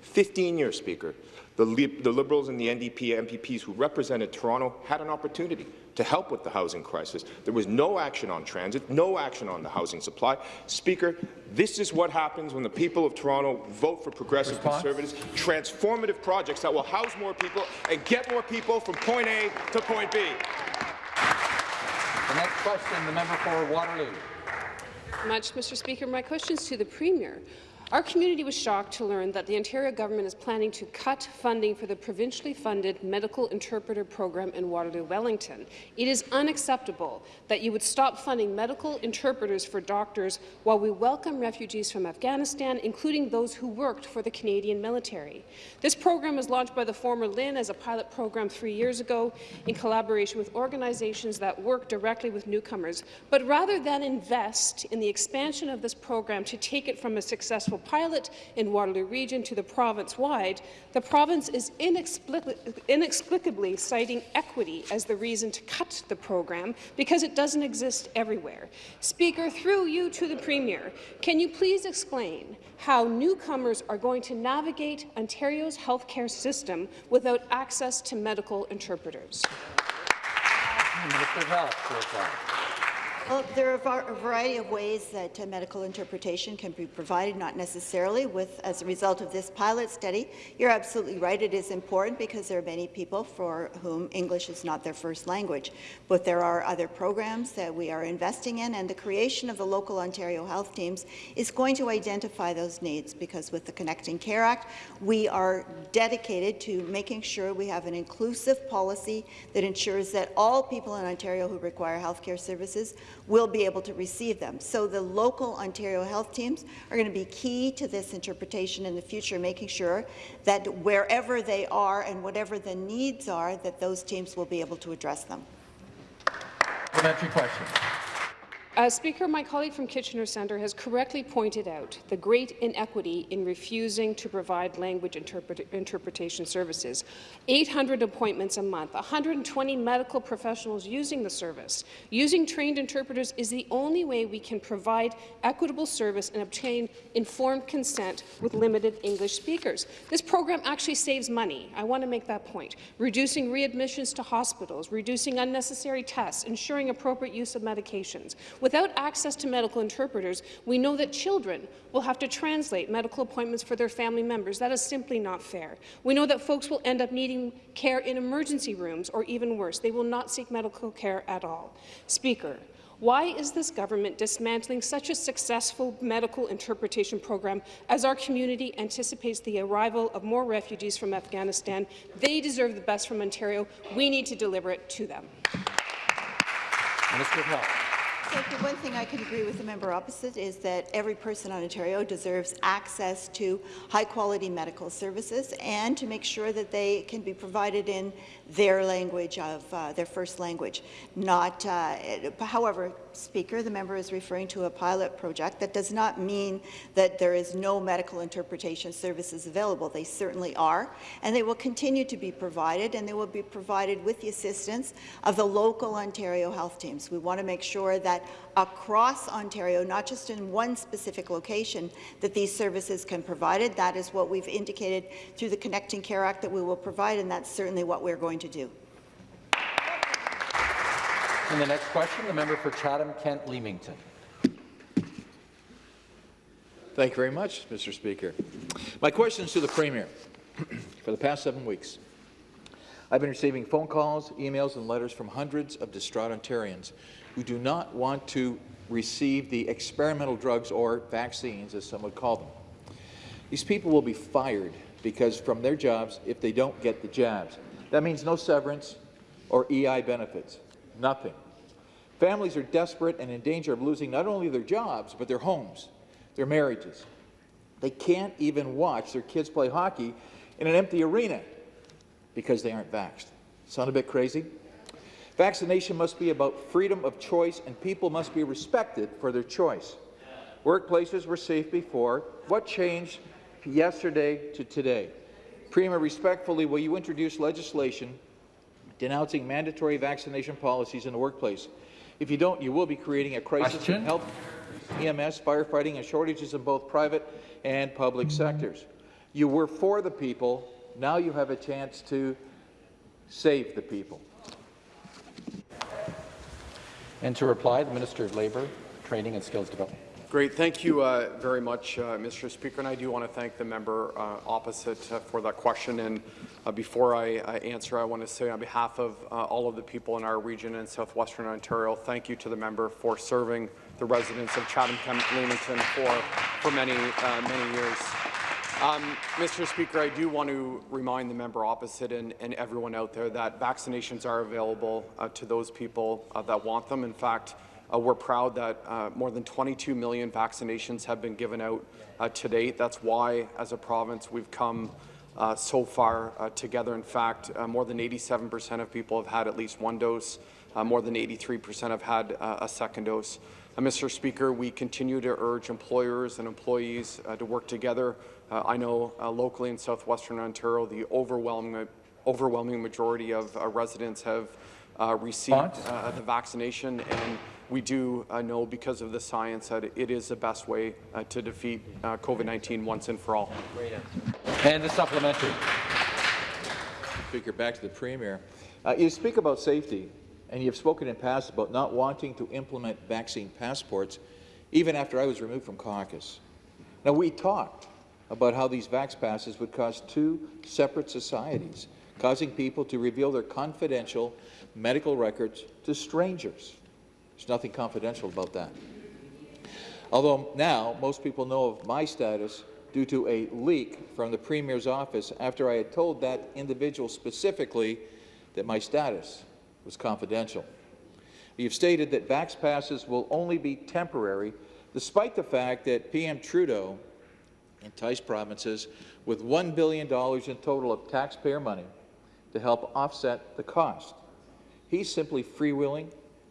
15 years, Speaker. The, the Liberals and the NDP MPPs who represented Toronto had an opportunity to help with the housing crisis. There was no action on transit, no action on the housing supply. Speaker, this is what happens when the people of Toronto vote for progressive Response? conservatives, transformative projects that will house more people and get more people from point A to point B. The next question, the member for Waterloo. Much, Mr. Speaker. My question is to the Premier. Our community was shocked to learn that the Ontario government is planning to cut funding for the provincially funded medical interpreter program in Waterloo Wellington. It is unacceptable that you would stop funding medical interpreters for doctors while we welcome refugees from Afghanistan, including those who worked for the Canadian military. This program was launched by the former LHIN as a pilot program three years ago in collaboration with organizations that work directly with newcomers. But rather than invest in the expansion of this program to take it from a successful successful pilot in Waterloo Region to the province-wide, the province is inexplicably citing equity as the reason to cut the program because it doesn't exist everywhere. Speaker, through you to the Premier, can you please explain how newcomers are going to navigate Ontario's healthcare system without access to medical interpreters? Minister of Health, well, there are a variety of ways that uh, medical interpretation can be provided, not necessarily with as a result of this pilot study. You're absolutely right. It is important because there are many people for whom English is not their first language. But there are other programs that we are investing in, and the creation of the local Ontario health teams is going to identify those needs because with the Connecting Care Act, we are dedicated to making sure we have an inclusive policy that ensures that all people in Ontario who require health care services will be able to receive them. So the local Ontario health teams are going to be key to this interpretation in the future, making sure that wherever they are and whatever the needs are, that those teams will be able to address them. Supplementary question. Uh, Speaker, my colleague from Kitchener Centre has correctly pointed out the great inequity in refusing to provide language interpret interpretation services. 800 appointments a month, 120 medical professionals using the service. Using trained interpreters is the only way we can provide equitable service and obtain informed consent with limited English speakers. This program actually saves money. I want to make that point. Reducing readmissions to hospitals, reducing unnecessary tests, ensuring appropriate use of medications. Without access to medical interpreters, we know that children will have to translate medical appointments for their family members. That is simply not fair. We know that folks will end up needing care in emergency rooms, or even worse, they will not seek medical care at all. Speaker, why is this government dismantling such a successful medical interpretation program as our community anticipates the arrival of more refugees from Afghanistan? They deserve the best from Ontario. We need to deliver it to them. Minister of Health. The one thing I can agree with the member opposite is that every person in Ontario deserves access to high-quality medical services and to make sure that they can be provided in their language of uh, their first language. Not, uh, however, Speaker. The member is referring to a pilot project. That does not mean that there is no medical interpretation services available. They certainly are, and they will continue to be provided, and they will be provided with the assistance of the local Ontario health teams. We want to make sure that across Ontario, not just in one specific location, that these services can be provided. That is what we've indicated through the Connecting Care Act that we will provide, and that's certainly what we're going to do. And the next question, the member for Chatham-Kent Leamington. Thank you very much, Mr. Speaker. My question is to the Premier. [CLEARS THROAT] For the past seven weeks, I've been receiving phone calls, emails, and letters from hundreds of distraught Ontarians who do not want to receive the experimental drugs or vaccines, as some would call them. These people will be fired because from their jobs if they don't get the jabs. That means no severance or EI benefits. Nothing. Families are desperate and in danger of losing not only their jobs, but their homes, their marriages. They can't even watch their kids play hockey in an empty arena because they aren't vaxxed. Sound a bit crazy? Vaccination must be about freedom of choice, and people must be respected for their choice. Workplaces were safe before. What changed yesterday to today? Premier, respectfully, will you introduce legislation denouncing mandatory vaccination policies in the workplace. If you don't, you will be creating a crisis Question? in health, EMS, firefighting, and shortages in both private and public sectors. You were for the people. Now you have a chance to save the people. And to reply, the Minister of Labour, Training and Skills Development. Great. Thank you uh, very much, uh, Mr. Speaker. And I do want to thank the member uh, opposite uh, for that question. And uh, before I answer, I want to say on behalf of uh, all of the people in our region in southwestern Ontario, thank you to the member for serving the residents of Chatham-Kent Leamington for, for many, many years. Um, Mr. Speaker, I do want to remind the member opposite and, and everyone out there that vaccinations are available to those people that want them. In fact, uh, we're proud that uh, more than 22 million vaccinations have been given out uh, to date. That's why, as a province, we've come uh, so far uh, together. In fact, uh, more than 87% of people have had at least one dose. more than 83% have had a second dose. Mr. Speaker, we continue to urge employers and employees to work together. I know locally in southwestern Ontario, the overwhelming, overwhelming majority of residents have received the vaccination, and we do uh, know because of the science that it is the best way uh, to defeat uh, COVID-19 once and for all. And the supplementary. Speaker, back to the Premier. Uh, you speak about safety, and you've spoken in past about not wanting to implement vaccine passports, even after I was removed from caucus. Now, we talked about how these vax passes would cause two separate societies, causing people to reveal their confidential medical records to strangers. There's nothing confidential about that. Although now most people know of my status due to a leak from the Premier's office after I had told that individual specifically that my status was confidential. You've stated that Vax passes will only be temporary, despite the fact that PM Trudeau enticed provinces with $1 billion in total of taxpayer money to help offset the cost. He's simply freewheeling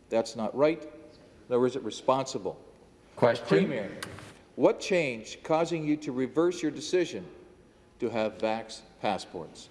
that's not right, nor is it responsible. Question. Premier, what changed causing you to reverse your decision to have vax passports?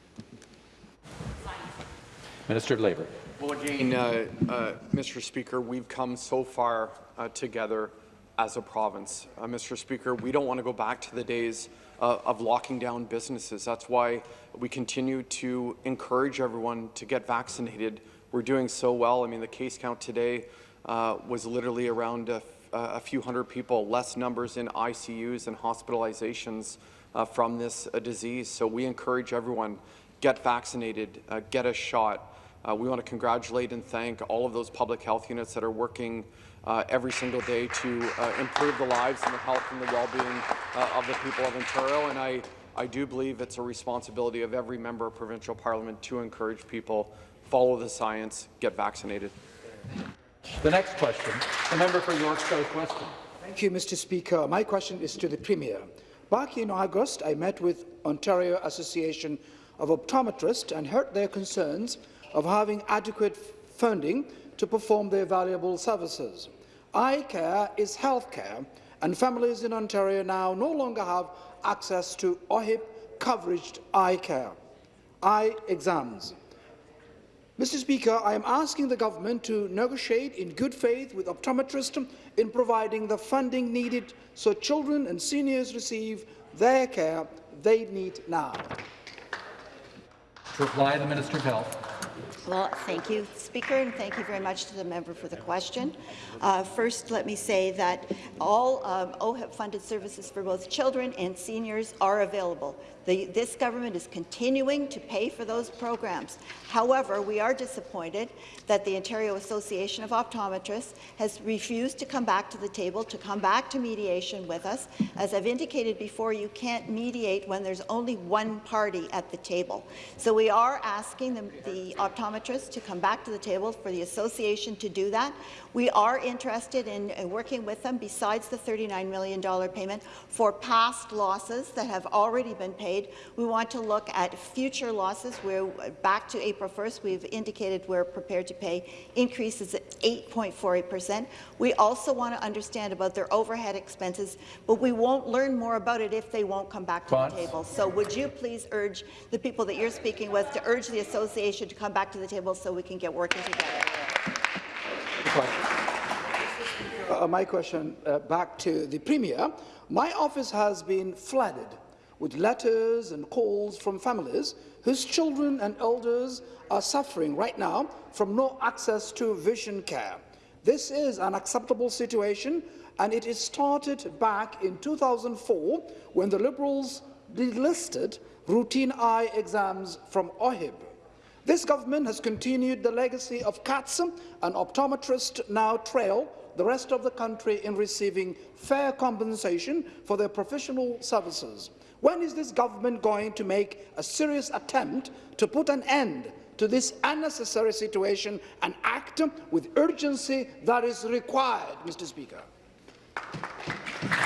Minister of Labour. Well, again, uh, uh, Mr. Speaker, we've come so far uh, together as a province. Uh, Mr. Speaker, we don't want to go back to the days uh, of locking down businesses. That's why we continue to encourage everyone to get vaccinated we're doing so well. I mean, the case count today uh, was literally around a, a, few hundred people, less numbers in ICUs and hospitalizations uh, from this uh, disease. So we encourage everyone, get vaccinated, uh, get a shot. We want to congratulate and thank all of those public health units that are working uh, every single day to improve the lives and the health and the well-being of the people of Ontario. And I, I do believe it's a responsibility of every member of provincial parliament to encourage people follow the science, get vaccinated. The next question, the member for York South Weston. Thank you, Mr. Speaker. My question is to the Premier. Back in August, I met with Ontario Association of Optometrists and heard their concerns of having adequate funding to perform their valuable services. Eye care is health care, and families in Ontario now no longer have access to OHIP coveraged eye care, eye exams. Mr Speaker, I am asking the government to negotiate in good faith with optometrists in providing the funding needed so children and seniors receive their care they need now. To reply, the Minister of Health. Well, thank you, Speaker, and thank you very much to the member for the question. Uh, first, let me say that all um, OHIP-funded services for both children and seniors are available. The, this government is continuing to pay for those programs. However, we are disappointed that the Ontario Association of Optometrists has refused to come back to the table, to come back to mediation with us. As I've indicated before, you can't mediate when there's only one party at the table. So we are asking the, the optometrists to come back to the table for the association to do that. We are interested in uh, working with them, besides the $39 million payment, for past losses that have already been paid. We want to look at future losses. We're back to April 1st. We've indicated we're prepared to pay increases at 8.48%. We also want to understand about their overhead expenses, but we won't learn more about it if they won't come back to the table. So would you please urge the people that you're speaking with to urge the association to come back to the table so we can get working together? Uh, my question uh, back to the Premier. My office has been flooded with letters and calls from families whose children and elders are suffering right now from no access to vision care. This is an acceptable situation, and it is started back in 2004 when the Liberals delisted routine eye exams from OHIP. This government has continued the legacy of CATS and optometrists now trail the rest of the country in receiving fair compensation for their professional services. When is this government going to make a serious attempt to put an end to this unnecessary situation and act with urgency that is required, Mr. Speaker?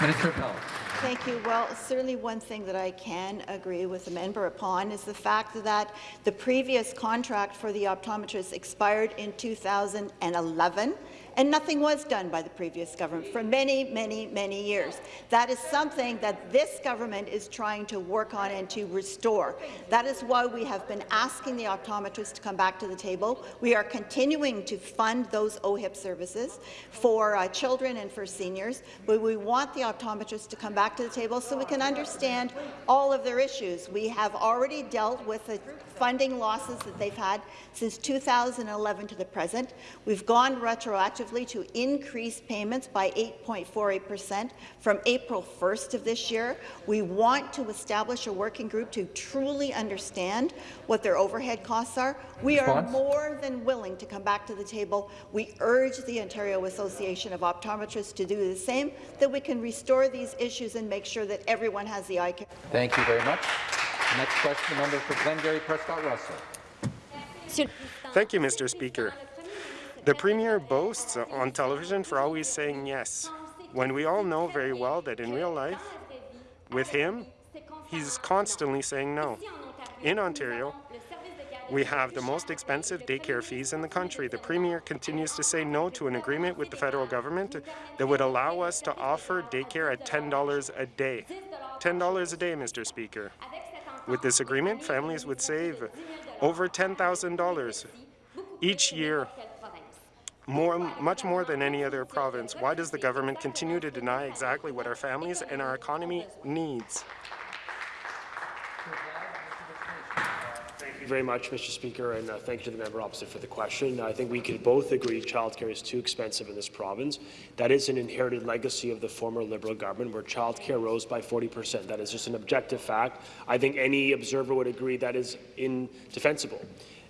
Minister of Health. Thank you. Well, certainly one thing that I can agree with the member upon is the fact that the previous contract for the optometrists expired in 2011 and nothing was done by the previous government for many, many, many years. That is something that this government is trying to work on and to restore. That is why we have been asking the optometrists to come back to the table. We are continuing to fund those OHIP services for uh, children and for seniors, but we want the optometrists to come back to the table so we can understand all of their issues. We have already dealt with the funding losses that they've had since 2011 to the present. We've gone retroactively to increase payments by 8.48% from April 1st of this year. We want to establish a working group to truly understand what their overhead costs are. We are more than willing to come back to the table. We urge the Ontario Association of Optometrists to do the same, that we can restore these issues and make sure that everyone has the eye care. Thank you very much. Next question, the member for Glengarry Prescott Russell. Thank you, Mr. Speaker. The Premier boasts on television for always saying yes, when we all know very well that in real life, with him, he's constantly saying no. In Ontario, we have the most expensive daycare fees in the country. The Premier continues to say no to an agreement with the federal government that would allow us to offer daycare at $10 a day. $10 a day, Mr. Speaker. With this agreement, families would save over $10,000 each year more, much more than any other province. Why does the government continue to deny exactly what our families and our economy needs? Thank you very much, Mr. Speaker, and uh, thank you to the member opposite for the question. I think we can both agree childcare is too expensive in this province. That is an inherited legacy of the former Liberal government, where childcare rose by 40 percent. That is just an objective fact. I think any observer would agree that is indefensible.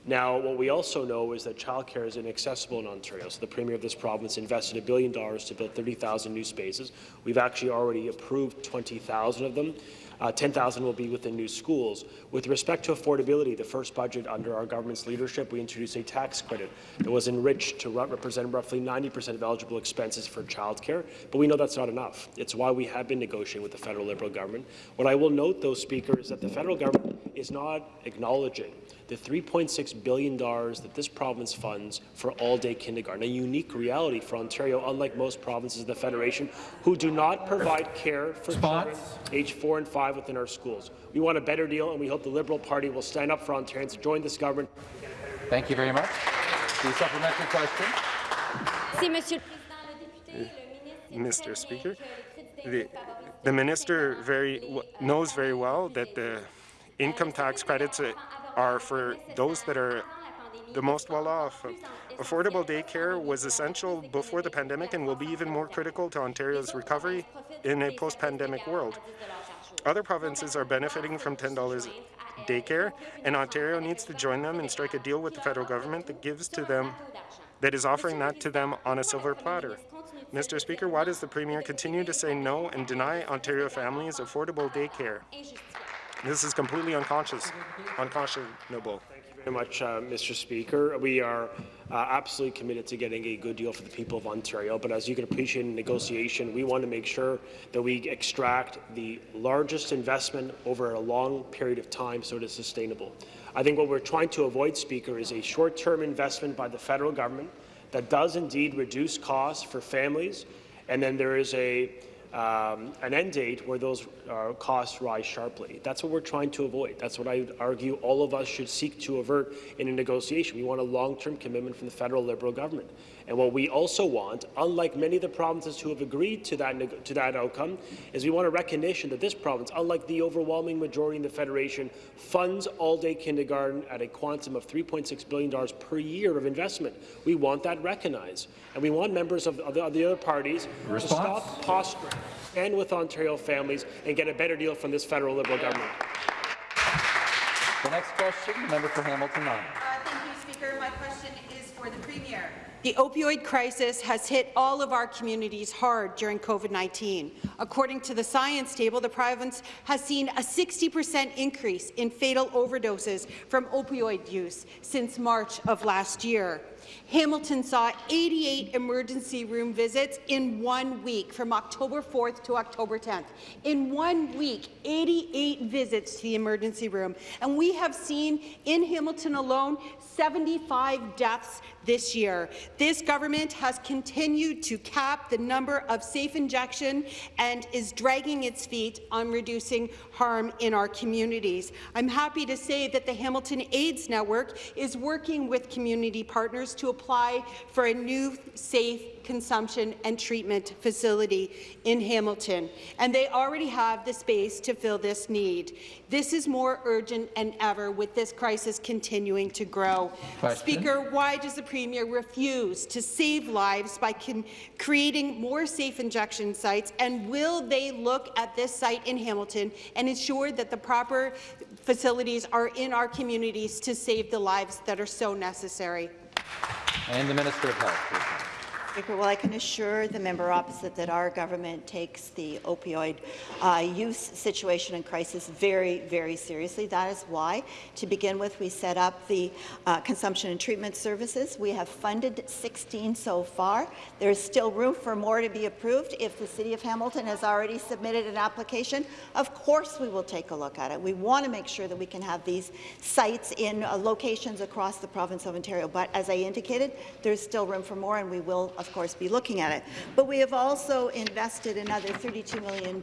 Now, what we also know is that childcare is inaccessible in Ontario. So the Premier of this province invested a billion dollars to build 30,000 new spaces. We've actually already approved 20,000 of them. Uh, 10,000 will be within new schools. With respect to affordability, the first budget under our government's leadership, we introduced a tax credit that was enriched to represent roughly 90% of eligible expenses for childcare, but we know that's not enough. It's why we have been negotiating with the federal Liberal government. What I will note, though, Speaker, is that the federal government is not acknowledging the $3.6 billion that this province funds for all-day kindergarten, a unique reality for Ontario, unlike most provinces of the Federation, who do not provide care for children aged four and five within our schools. We want a better deal, and we hope the Liberal Party will stand up for Ontarians, to join this government. Thank you very much. The supplementary question. Mr. Speaker, the, the minister very knows very well that the income tax credits uh, are for those that are the most well-off. Affordable daycare was essential before the pandemic and will be even more critical to Ontario's recovery in a post-pandemic world. Other provinces are benefiting from $10 daycare, and Ontario needs to join them and strike a deal with the federal government that gives to them that is offering that to them on a silver platter. Mr. Speaker, why does the Premier continue to say no and deny Ontario families affordable daycare? This is completely unconscious, unconscionable. Thank you very much, uh, Mr. Speaker. We are uh, absolutely committed to getting a good deal for the people of Ontario, but as you can appreciate in negotiation, we want to make sure that we extract the largest investment over a long period of time so it is sustainable. I think what we're trying to avoid, Speaker, is a short-term investment by the federal government that does indeed reduce costs for families, and then there is a um, an end date where those uh, costs rise sharply. That's what we're trying to avoid. That's what I would argue all of us should seek to avert in a negotiation. We want a long-term commitment from the federal Liberal government. And what we also want, unlike many of the provinces who have agreed to that, to that outcome, is we want a recognition that this province, unlike the overwhelming majority in the Federation, funds all-day kindergarten at a quantum of $3.6 billion per year of investment. We want that recognized. And we want members of, of, the, of the, other parties Response? to stop posturing, stand with Ontario families, and get a better deal from this federal Liberal government. The next question, the member for Hamilton Uh, thank you, Speaker. My question is for the Premier. The opioid crisis has hit all of our communities hard during COVID-19. According to the science table, the province has seen a 60 percent increase in fatal overdoses from opioid use since March of last year. Hamilton saw 88 emergency room visits in one week from October 4th to October 10th. In one week, 88 visits to the emergency room. And we have seen in Hamilton alone 75 deaths this year. This government has continued to cap the number of safe injection and is dragging its feet on reducing harm in our communities. I'm happy to say that the Hamilton AIDS Network is working with community partners to apply for a new safe consumption and treatment facility in Hamilton, and they already have the space to fill this need. This is more urgent than ever with this crisis continuing to grow. Question. Speaker, why does the Premier refuse to save lives by creating more safe injection sites, and will they look at this site in Hamilton and ensure that the proper facilities are in our communities to save the lives that are so necessary? And the Minister of Health. Speaker, well, I can assure the member opposite that our government takes the opioid uh, use situation and crisis very, very seriously. That is why, to begin with, we set up the uh, consumption and treatment services. We have funded 16 so far. There is still room for more to be approved. If the City of Hamilton has already submitted an application, of course we will take a look at it. We want to make sure that we can have these sites in uh, locations across the province of Ontario. But as I indicated, there's still room for more, and we will, of of course, be looking at it. But we have also invested another $32 million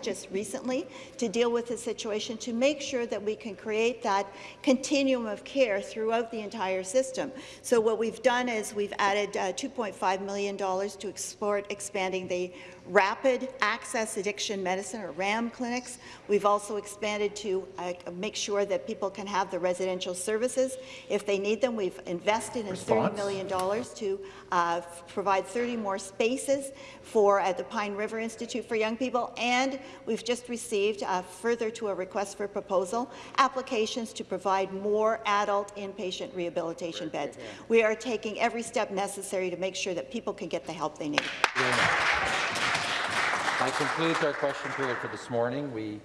just recently to deal with the situation to make sure that we can create that continuum of care throughout the entire system. So what we've done is we've added uh, $2.5 million to explore expanding the rapid access addiction medicine, or RAAM clinics. We've also expanded to uh, make sure that people can have the residential services if they need them. We've invested in Response? $30 million to uh, provide 30 more spaces for at the Pine River Institute for Young People, and we've just received, uh, further to a request for proposal, applications to provide more adult inpatient rehabilitation beds. We are taking every step necessary to make sure that people can get the help they need. That concludes our question period for this morning. We